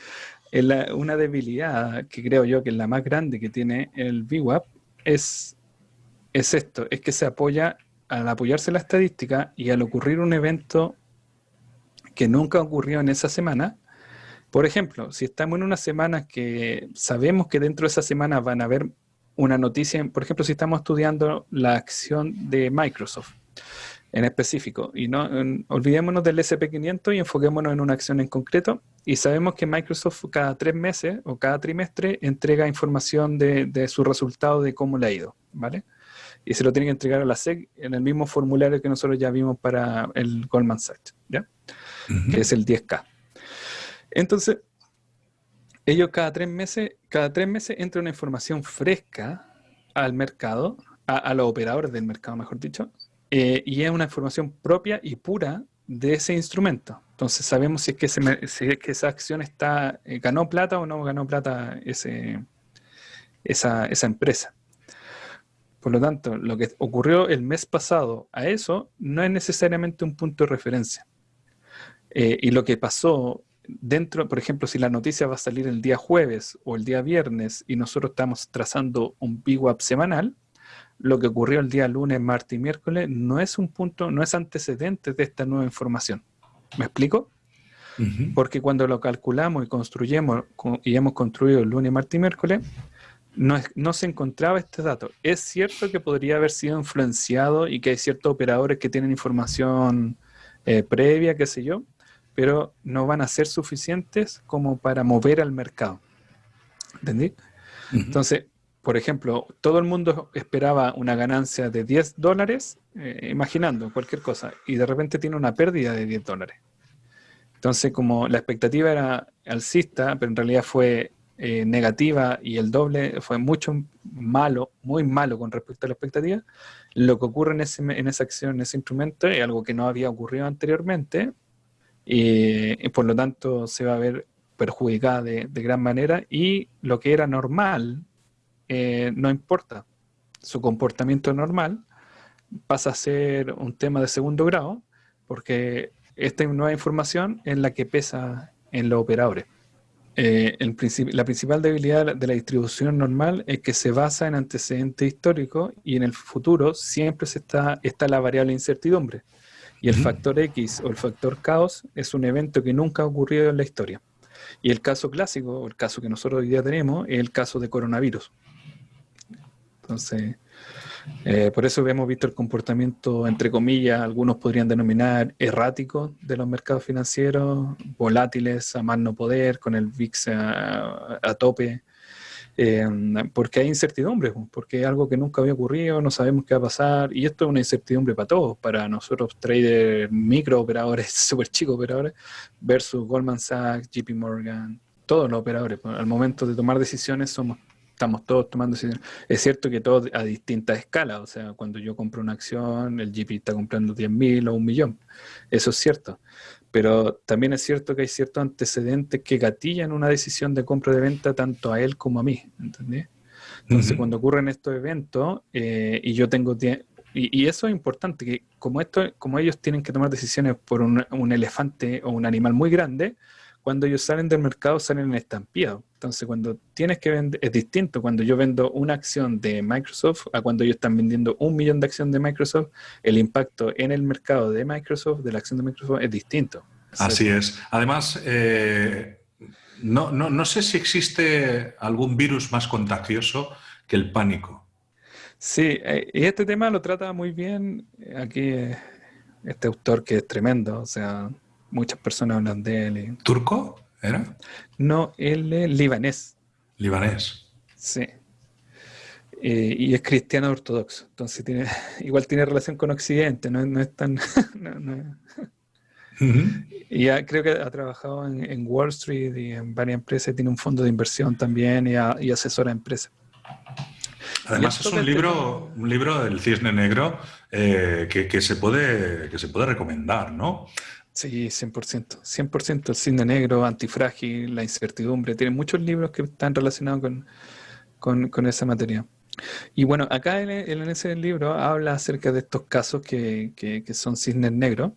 B: una debilidad que creo yo que es la más grande que tiene el VWAP es, es esto, es que se apoya al apoyarse la estadística y al ocurrir un evento que nunca ocurrió en esa semana. Por ejemplo, si estamos en una semana que sabemos que dentro de esa semana van a haber una noticia, por ejemplo, si estamos estudiando la acción de Microsoft en específico. Y no olvidémonos del SP500 y enfoquémonos en una acción en concreto. Y sabemos que Microsoft cada tres meses o cada trimestre entrega información de, de su resultado de cómo le ha ido, ¿vale? Y se lo tiene que entregar a la SEC en el mismo formulario que nosotros ya vimos para el Goldman Sachs, ¿ya? Que es el 10K. Entonces, ellos cada tres meses, cada tres meses entra una información fresca al mercado, a, a los operadores del mercado, mejor dicho, eh, y es una información propia y pura de ese instrumento. Entonces sabemos si es que, esa acción eh, ganó plata o no ganó plata esa empresa. Por lo tanto, lo que ocurrió el mes pasado a eso no es necesariamente un punto de referencia. Eh, y lo que pasó dentro, por ejemplo, si la noticia va a salir el día jueves o el día viernes y nosotros estamos trazando un VWAP semanal, lo que ocurrió el día lunes, martes y miércoles no es un punto, no es antecedente de esta nueva información. ¿Me explico? Porque cuando lo calculamos y construyemos y hemos construido el lunes, martes y miércoles, no, no, se encontraba este dato. Es cierto que podría haber sido influenciado y que hay ciertos operadores que tienen información eh, previa, qué sé yo, pero no van a ser suficientes como para mover al mercado. ¿Entendí? Entonces, por ejemplo, todo el mundo esperaba una ganancia de 10 dólares, eh, imaginando cualquier cosa, y de repente tiene una pérdida de 10 dólares. Entonces, como la expectativa era alcista, pero en realidad fue eh, negativa y el doble fue mucho malo, muy malo con respecto a la expectativa, lo que ocurre en, ese, en esa acción, en ese instrumento, es algo que no había ocurrido anteriormente, y, por lo tanto se va a ver perjudicada de, de gran manera, y lo que era normal, eh, no importa. Su comportamiento normal pasa a ser un tema de segundo grado, porque esta nueva información es la que pesa en los operadores. Eh, la principal debilidad de la distribución normal es que se basa en antecedentes históricos y en el futuro siempre se está, está la variable incertidumbre. Y el factor X o el factor caos es un evento que nunca ha ocurrido en la historia. Y el caso clásico, o el caso que nosotros hoy día tenemos, es el caso de coronavirus. Entonces, eh, por eso hemos visto el comportamiento, entre comillas, algunos podrían denominar errático de los mercados financieros, volátiles a más no poder, con el VIX a, tope, eh, porque hay incertidumbre, porque es algo que nunca había ocurrido, no sabemos qué va a pasar, y esto es una incertidumbre para todos, para nosotros traders, micro operadores, súper chicos operadores, versus Goldman Sachs, JP Morgan, todos los operadores. Al momento de tomar decisiones somos estamos todos tomando decisiones. Es cierto que todo a distintas escalas, o sea, cuando yo compro una acción, el GP está comprando 10.000 o un millón. Eso es cierto. Pero también es cierto que hay ciertos antecedentes que gatillan una decisión de compra de venta tanto a él como a mí. ¿Entendés? Entonces, cuando ocurren estos eventos eh, y yo tengo y, y, eso es importante, que como, esto, como ellos tienen que tomar decisiones por un, un elefante o un animal muy grande, cuando ellos salen del mercado salen en estampillado. Entonces, cuando tienes que vender, es distinto cuando yo vendo una acción de Microsoft a cuando ellos están vendiendo un millón de acciones de Microsoft, el impacto en el mercado de Microsoft, de la acción de Microsoft, es distinto.
A: Así es. Además, eh, no, no, no sé si existe algún virus más contagioso que el pánico.
B: Sí, eh, y este tema lo trata muy bien aquí eh, este autor que es tremendo, o sea, Muchas personas hablan de él.
A: ¿Turco era?
B: No, él es libanés.
A: Libanés.
B: Sí. Eh, y es cristiano ortodoxo. Entonces tiene, igual tiene relación con Occidente, no, es tan... Y creo que ha trabajado en, Wall Street y en varias empresas, tiene un fondo de inversión también y, asesora a empresas.
A: Además es un libro, un libro del cisne negro eh, que, que, se puede, que se puede recomendar, ¿no?
B: Sí, 100%. 100% el cine negro, antifrágil, la incertidumbre. Tiene muchos libros que están relacionados con, con, esa materia. Y bueno, acá en, en, ese libro habla acerca de estos casos que, que, son cisnes negros.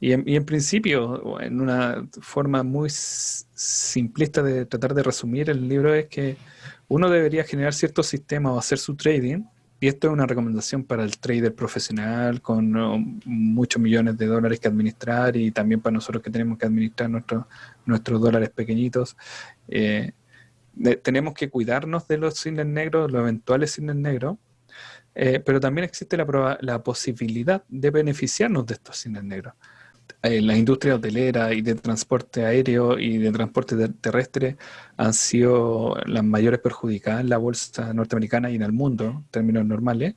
B: Y en, y en, principio, en una forma muy simplista de tratar de resumir el libro, es que uno debería generar ciertos sistemas o hacer su trading y esto es una recomendación para el trader profesional con muchos millones de dólares que administrar y también para nosotros que tenemos que administrar nuestros, nuestros dólares pequeñitos. Eh, tenemos que cuidarnos de los cines negros, los eventuales cines negros, eh, pero también existe la, la posibilidad de beneficiarnos de estos cines negros. Eh, la industria hotelera y de transporte aéreo y de transporte terrestre han sido las mayores perjudicadas en la bolsa norteamericana y en el mundo, en términos normales.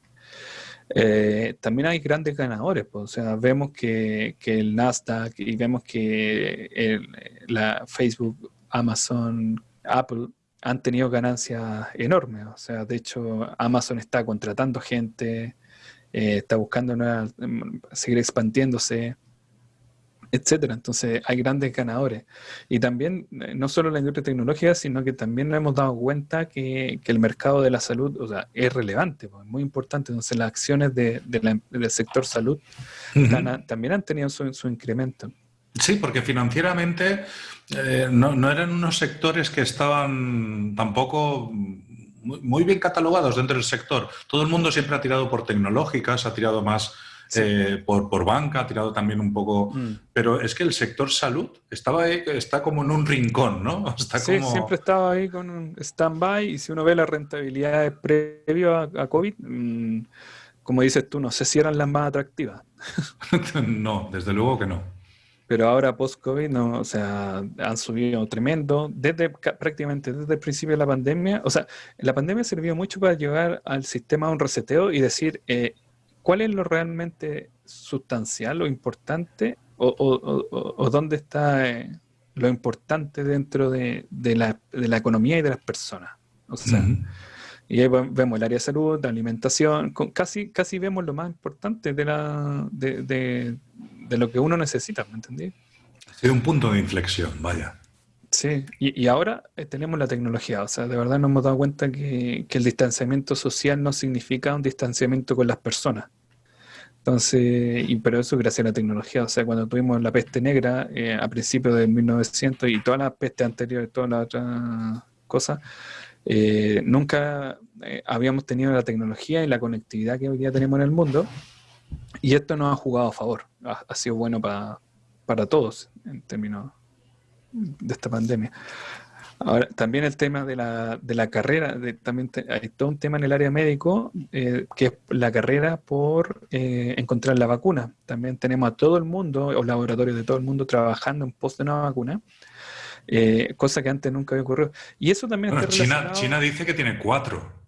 B: Eh, también hay grandes ganadores, pues, o sea, vemos que, que, el Nasdaq y vemos que la Facebook, Amazon, Apple han tenido ganancias enormes, o sea, de hecho Amazon está contratando gente, eh, está buscando seguir expandiéndose, etcétera. Entonces hay grandes ganadores. Y también, eh, no solo la industria tecnológica, sino que también nos hemos dado cuenta que, el mercado de la salud o sea, es relevante, pues, es muy importante. Entonces las acciones de, del sector salud también han tenido su, incremento.
A: Sí, porque financieramente eh, no, eran unos sectores que estaban tampoco muy bien catalogados dentro del sector. Todo el mundo siempre ha tirado por tecnológicas, ha tirado más eh, por, por, banca, ha tirado también un poco... Mm. Pero es que el sector salud estaba ahí, está como en un rincón, ¿no? Está
B: sí, siempre estaba ahí con un stand-by y si uno ve las rentabilidades previo a, COVID, mm, como dices tú, no sé si eran las más atractivas.
A: no, desde luego que no.
B: Pero ahora post-COVID, no, o sea, han subido tremendo, desde prácticamente desde el principio de la pandemia. O sea, la pandemia sirvió mucho para llegar al sistema a un reseteo y decir, eh, ¿cuál es lo realmente sustancial o importante o, dónde está eh, lo importante dentro de, la, economía y de las personas? O sea, y ahí vemos el área de salud, de alimentación, casi, casi vemos lo más importante de, la, de, lo que uno necesita, ¿me entendí?
A: Ha un punto de inflexión, vaya.
B: Sí, y, ahora eh, tenemos la tecnología, o sea, de verdad nos hemos dado cuenta que, el distanciamiento social no significa un distanciamiento con las personas. Entonces, y, pero eso gracias a la tecnología. O sea, cuando tuvimos la peste negra eh, a principios del 1900 y todas las pestes anteriores, todas las otras cosas, eh, nunca habíamos tenido la tecnología y la conectividad que hoy día tenemos en el mundo. Y esto nos ha jugado a favor. Ha, sido bueno para, para todos en términos de esta pandemia. Ahora, también el tema de la, de la carrera, de, también hay todo un tema en el área médico, eh, que es la carrera por eh, encontrar la vacuna. También tenemos a todo el mundo, o laboratorios de todo el mundo, trabajando en pos de una vacuna, eh, cosa que antes nunca había ocurrido. Y eso también
A: China, China dice que tiene cuatro.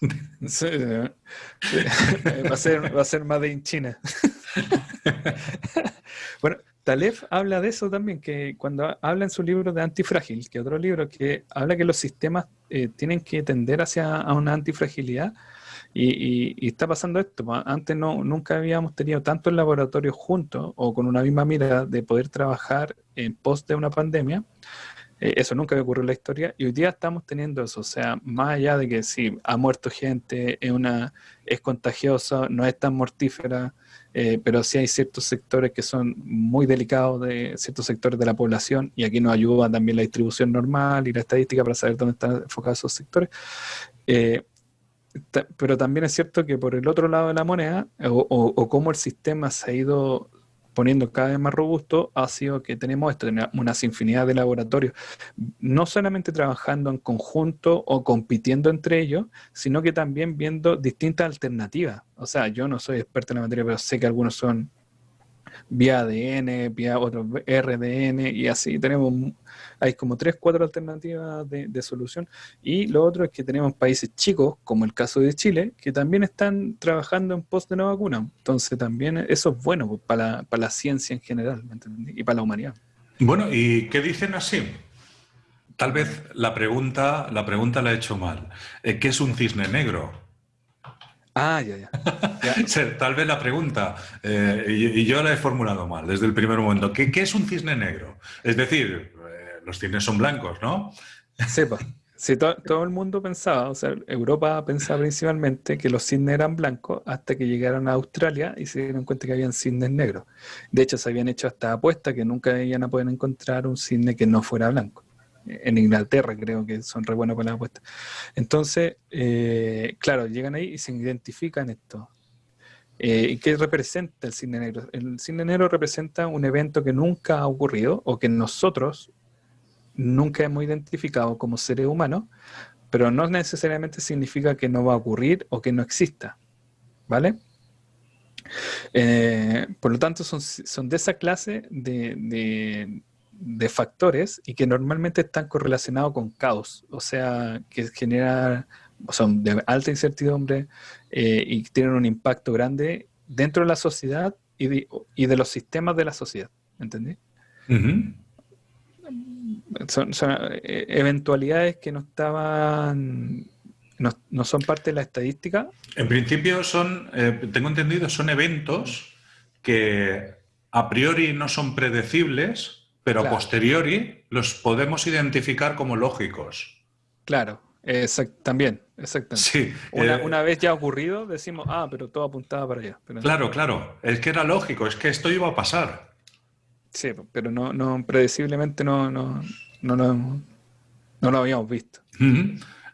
B: va, a ser, va a ser más de China. bueno, Taleb habla de eso también, que cuando habla en su libro de Antifrágil, que otro libro que habla que los sistemas eh, tienen que tender hacia a una antifragilidad, y, está pasando esto. Pues, antes no, nunca habíamos tenido tantos laboratorios juntos o con una misma mirada de poder trabajar en pos de una pandemia. Eh, eso nunca había ocurrido en la historia y hoy día estamos teniendo eso. O sea, más allá de que si ha muerto gente, es, una, es contagiosa, no es tan mortífera, eh, pero sí hay ciertos sectores que son muy delicados de ciertos sectores de la población y aquí nos ayuda también la distribución normal y la estadística para saber dónde están enfocados esos sectores. Eh, pero también es cierto que por el otro lado de la moneda, o, o cómo el sistema se ha ido poniendo cada vez más robusto ha sido que tenemos esto, una infinidad de laboratorios, no solamente trabajando en conjunto o compitiendo entre ellos, sino que también viendo distintas alternativas. O sea, yo no soy experto en la materia, pero sé que algunos son vía ADN, vía otros RDN y así tenemos, hay como tres, cuatro alternativas de, solución. Y lo otro es que tenemos países chicos, como el caso de Chile, que también están trabajando en pos de una vacuna. Entonces también eso es bueno para, la, para la ciencia en general y para la humanidad.
A: Bueno, ¿y qué dicen así? Tal vez la pregunta, la pregunta la he hecho mal. Eh, ¿Qué es un cisne negro?
B: Ah, ya, ya.
A: Tal vez la pregunta, eh, y, yo la he formulado mal desde el primer momento. ¿Qué, es un cisne negro? Es decir, eh, los cisnes son blancos, ¿no?
B: Sepa. Sí, todo el mundo pensaba, o sea, Europa pensaba principalmente que los cisnes eran blancos hasta que llegaron a Australia y se dieron cuenta que habían cisnes negros. De hecho, se habían hecho hasta apuestas que nunca iban a poder encontrar un cisne que no fuera blanco en Inglaterra creo que son re buenos para la apuesta. Entonces, eh, claro, llegan ahí y se identifican esto. Eh, ¿Y qué representa el cine negro? El cine negro representa un evento que nunca ha ocurrido o que nosotros nunca hemos identificado como seres humanos, pero no necesariamente significa que no va a ocurrir o que no exista. ¿Vale? Eh, por lo tanto, son, son de esa clase de factores y que normalmente están correlacionados con caos, o sea, que genera, son de alta incertidumbre eh, y tienen un impacto grande dentro de la sociedad y de, los sistemas de la sociedad, ¿entendí? son, eh, eventualidades que no estaban, no, son parte de la estadística.
A: En principio son, eh, tengo entendido, son eventos que a priori no son predecibles, pero a posteriori los podemos identificar como lógicos.
B: Claro, también, exactamente. Sí, eh, una, vez ya ocurrido, decimos, ah, pero todo apuntaba para allá.
A: claro, claro, es que era lógico, es que esto iba a pasar.
B: Sí, pero no, no predeciblemente no, no, no, no, lo habíamos visto.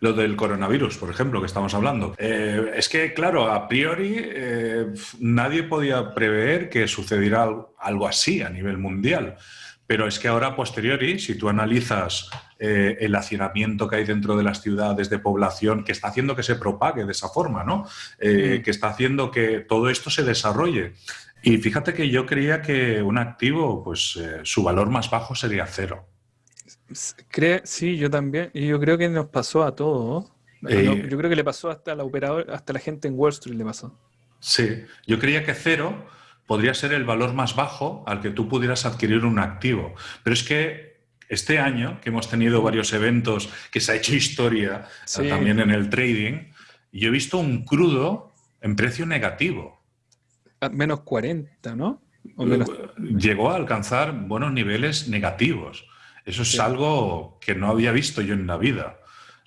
A: Lo del coronavirus, por ejemplo, que estamos hablando. Eh, es que, claro, a priori eh, nadie podía prever que sucediera algo así a nivel mundial. Pero es que ahora, a posteriori, si tú analizas eh, el hacinamiento que hay dentro de las ciudades de población, que está haciendo que se propague de esa forma, ¿no? Eh, mm. Que está haciendo que todo esto se desarrolle. Y fíjate que yo creía que un activo, pues eh, su valor más bajo sería cero.
B: sí, yo también. Y yo creo que nos pasó a todos. yo creo que le pasó hasta la operador, hasta la gente en Wall Street le pasó.
A: Sí, yo creía que cero podría ser el valor más bajo al que tú pudieras adquirir un activo. Pero es que este año, que hemos tenido varios eventos, que se ha hecho historia eh, también en el trading, yo he visto un crudo en precio negativo.
B: menos 40, ¿no?
A: Llegó a alcanzar buenos niveles negativos. Eso es algo que no había visto yo en la vida.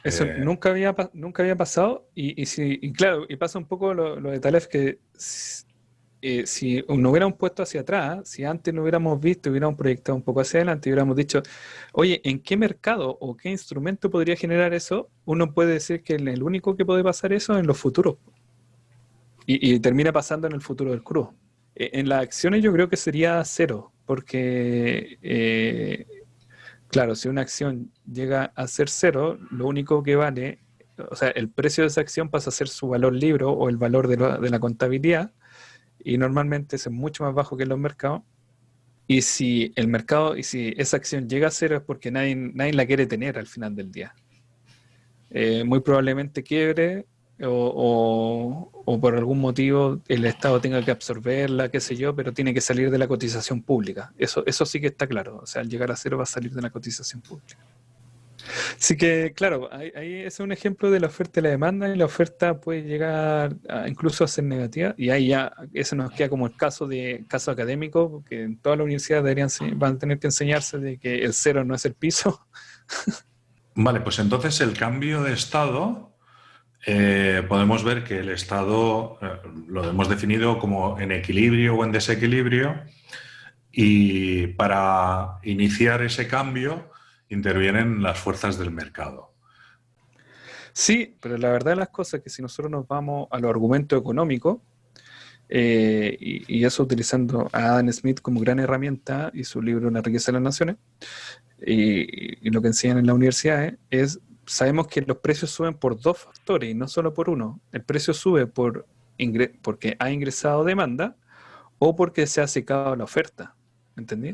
B: Eso eh, nunca, había, nunca había pasado y, y, claro, y pasa un poco lo, lo de Talef que eh, si no hubiéramos puesto hacia atrás, si antes no hubiéramos visto, hubiéramos proyectado un poco hacia adelante, hubiéramos dicho, oye, ¿en qué mercado o qué instrumento podría generar eso? Uno puede decir que el único que puede pasar eso es en los futuros. Y, termina pasando en el futuro del crudo. E, en las acciones yo creo que sería cero, porque, eh, claro, si una acción llega a ser cero, lo único que vale, o sea, el precio de esa acción pasa a ser su valor libro o el valor de, de la contabilidad, y normalmente es mucho más bajo que en los mercados. Y si el mercado, y si esa acción llega a cero es porque nadie, nadie la quiere tener al final del día. Eh, muy probablemente quiebre o, o, por algún motivo el Estado tenga que absorberla, qué sé yo, pero tiene que salir de la cotización pública. Eso, eso sí que está claro. O sea, al llegar a cero va a salir de la cotización pública. Así que, claro, ahí, es un ejemplo de la oferta y la demanda, y la oferta puede llegar incluso a ser negativa, y ahí ya eso nos queda como el caso de caso académico, porque en todas las universidades deberían, van a tener que enseñarse de que el cero no es el piso.
A: Vale, pues entonces el cambio de estado, eh, podemos ver que el estado eh, lo hemos definido como en equilibrio o en desequilibrio, y para iniciar ese cambio, intervienen las fuerzas del mercado.
B: Sí, pero la verdad de las cosas es que si nosotros nos vamos a los argumentos económicos, eh, y, eso utilizando a Adam Smith como gran herramienta y su libro Una riqueza de las naciones, y, lo que enseñan en la universidad es, sabemos que los precios suben por dos factores y no solo por uno. El precio sube por porque ha ingresado demanda o porque se ha secado la oferta. ¿Entendí?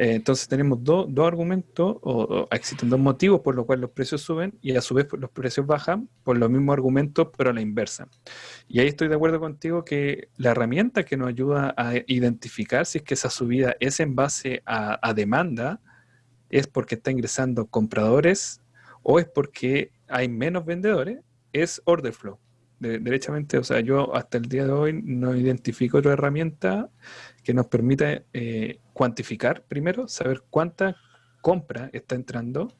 B: Eh, entonces tenemos dos argumentos, o, existen dos motivos por los cuales los precios suben y a su vez los precios bajan por los mismos argumentos, pero a la inversa. Y ahí estoy de acuerdo contigo que la herramienta que nos ayuda a identificar si es que esa subida es en base a, demanda, es porque está ingresando compradores o es porque hay menos vendedores, es order flow. derechamente, o sea, yo hasta el día de hoy no identifico otra herramienta que nos permita eh, cuantificar primero, saber cuánta compra está entrando.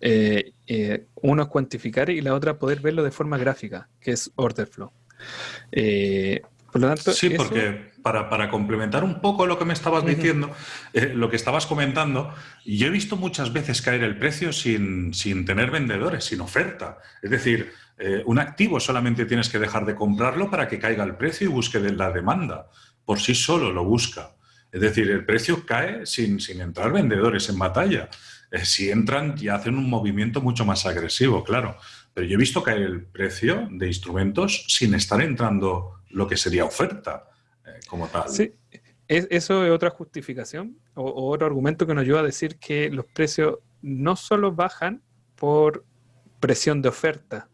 B: Eh, eh, uno es cuantificar y la otra poder verlo de forma gráfica, que es order flow.
A: por lo tanto, sí, porque para, complementar un poco lo que me estabas diciendo, lo que estabas comentando, yo he visto muchas veces caer el precio sin, sin tener vendedores, sin oferta. Es decir, un activo solamente tienes que dejar de comprarlo para que caiga el precio y busque la demanda por sí solo lo busca. Es decir, el precio cae sin, sin entrar vendedores en batalla. Eh, si entran ya hacen un movimiento mucho más agresivo, claro. Pero yo he visto caer el precio de instrumentos sin estar entrando lo que sería oferta eh, como tal.
B: Sí, eso es otra justificación o, otro argumento que nos ayuda a decir que los precios no solo bajan por presión de oferta,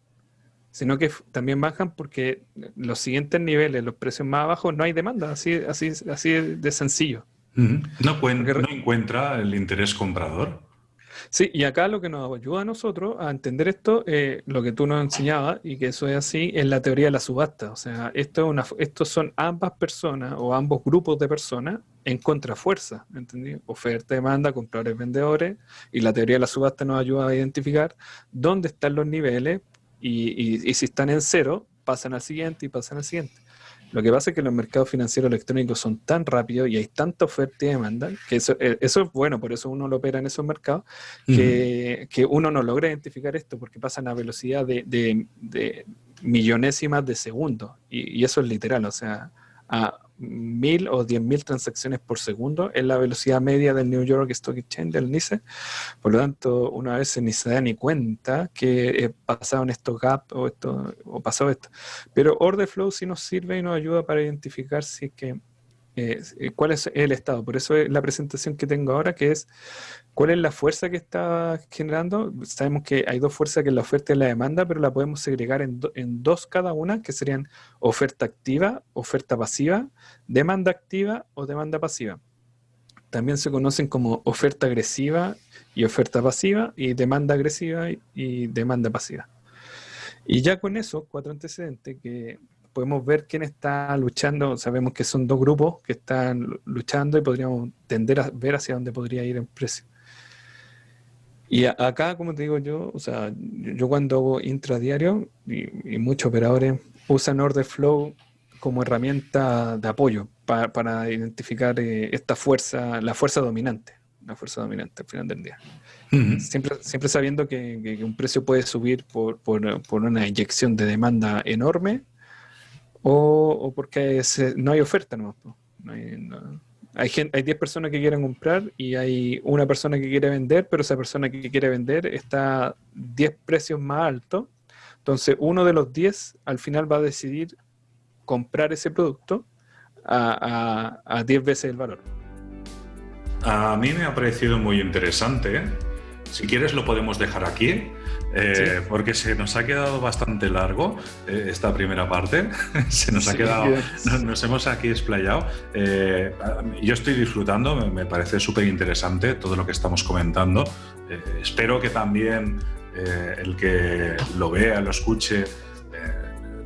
B: sino que también bajan porque los siguientes niveles, los precios más bajos, no hay demanda, así, así, así de sencillo.
A: no, no encuentra el interés comprador.
B: Sí, y acá lo que nos ayuda a nosotros a entender esto, eh, lo que tú nos enseñabas, y que eso es así, es la teoría de la subasta. O sea, esto es una, estos son ambas personas o ambos grupos de personas en contrafuerza, ¿entendí? Oferta, demanda, compradores, vendedores, y la teoría de la subasta nos ayuda a identificar dónde están los niveles y, si están en cero, pasan al siguiente y pasan al siguiente. Lo que pasa es que los mercados financieros electrónicos son tan rápidos y hay tanta oferta y demanda, que eso, eh, eso es bueno, por eso uno lo opera en esos mercados, que, que, uno no logra identificar esto porque pasan a velocidad de, de, millonésimas de segundo. Y, y, eso es literal, o sea, a, mil o diez mil transacciones por segundo es la velocidad media del New York Stock Exchange, del NICE. Por lo tanto, una vez ni se da ni cuenta que he pasado en estos gaps o, esto, o pasado esto. Pero Order Flow sí nos sirve y nos ayuda para identificar si es que eh, cuál es el estado. Por eso es la presentación que tengo ahora, que es cuál es la fuerza que está generando. Sabemos que hay dos fuerzas, que es la oferta y la demanda, pero la podemos segregar en, dos cada una, que serían oferta activa, oferta pasiva, demanda activa o demanda pasiva. También se conocen como oferta agresiva y oferta pasiva, y demanda agresiva y demanda pasiva. Y ya con eso, cuatro antecedentes que podemos ver quién está luchando. Sabemos que son dos grupos que están luchando y podríamos tender a ver hacia dónde podría ir el precio. Y acá, como te digo yo, o sea, yo cuando hago intradiario, y, y muchos operadores usan order flow como herramienta de apoyo para identificar eh, esta fuerza, la fuerza dominante, la fuerza dominante al final del día. siempre, siempre sabiendo que, un precio puede subir por, una inyección de demanda enorme o, porque no hay oferta no, hay, hay, hay 10 personas que quieren comprar y hay una persona que quiere vender, pero esa persona que quiere vender está 10 precios más altos. Entonces, uno de los 10 al final va a decidir comprar ese producto a, a, 10 veces el valor.
A: A mí me ha parecido muy interesante. Si quieres lo podemos dejar aquí, eh, porque se nos ha quedado bastante largo eh, esta primera parte. se nos ha quedado, nos, hemos aquí explayado. Eh, yo estoy disfrutando, me, parece súper interesante todo lo que estamos comentando. espero que también el que lo vea, lo escuche,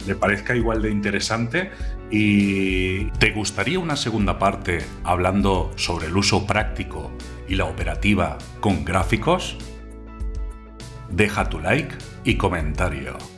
A: le parezca igual de interesante y ¿te gustaría una segunda parte hablando sobre el uso práctico y la operativa con gráficos? Deja tu like y comentario.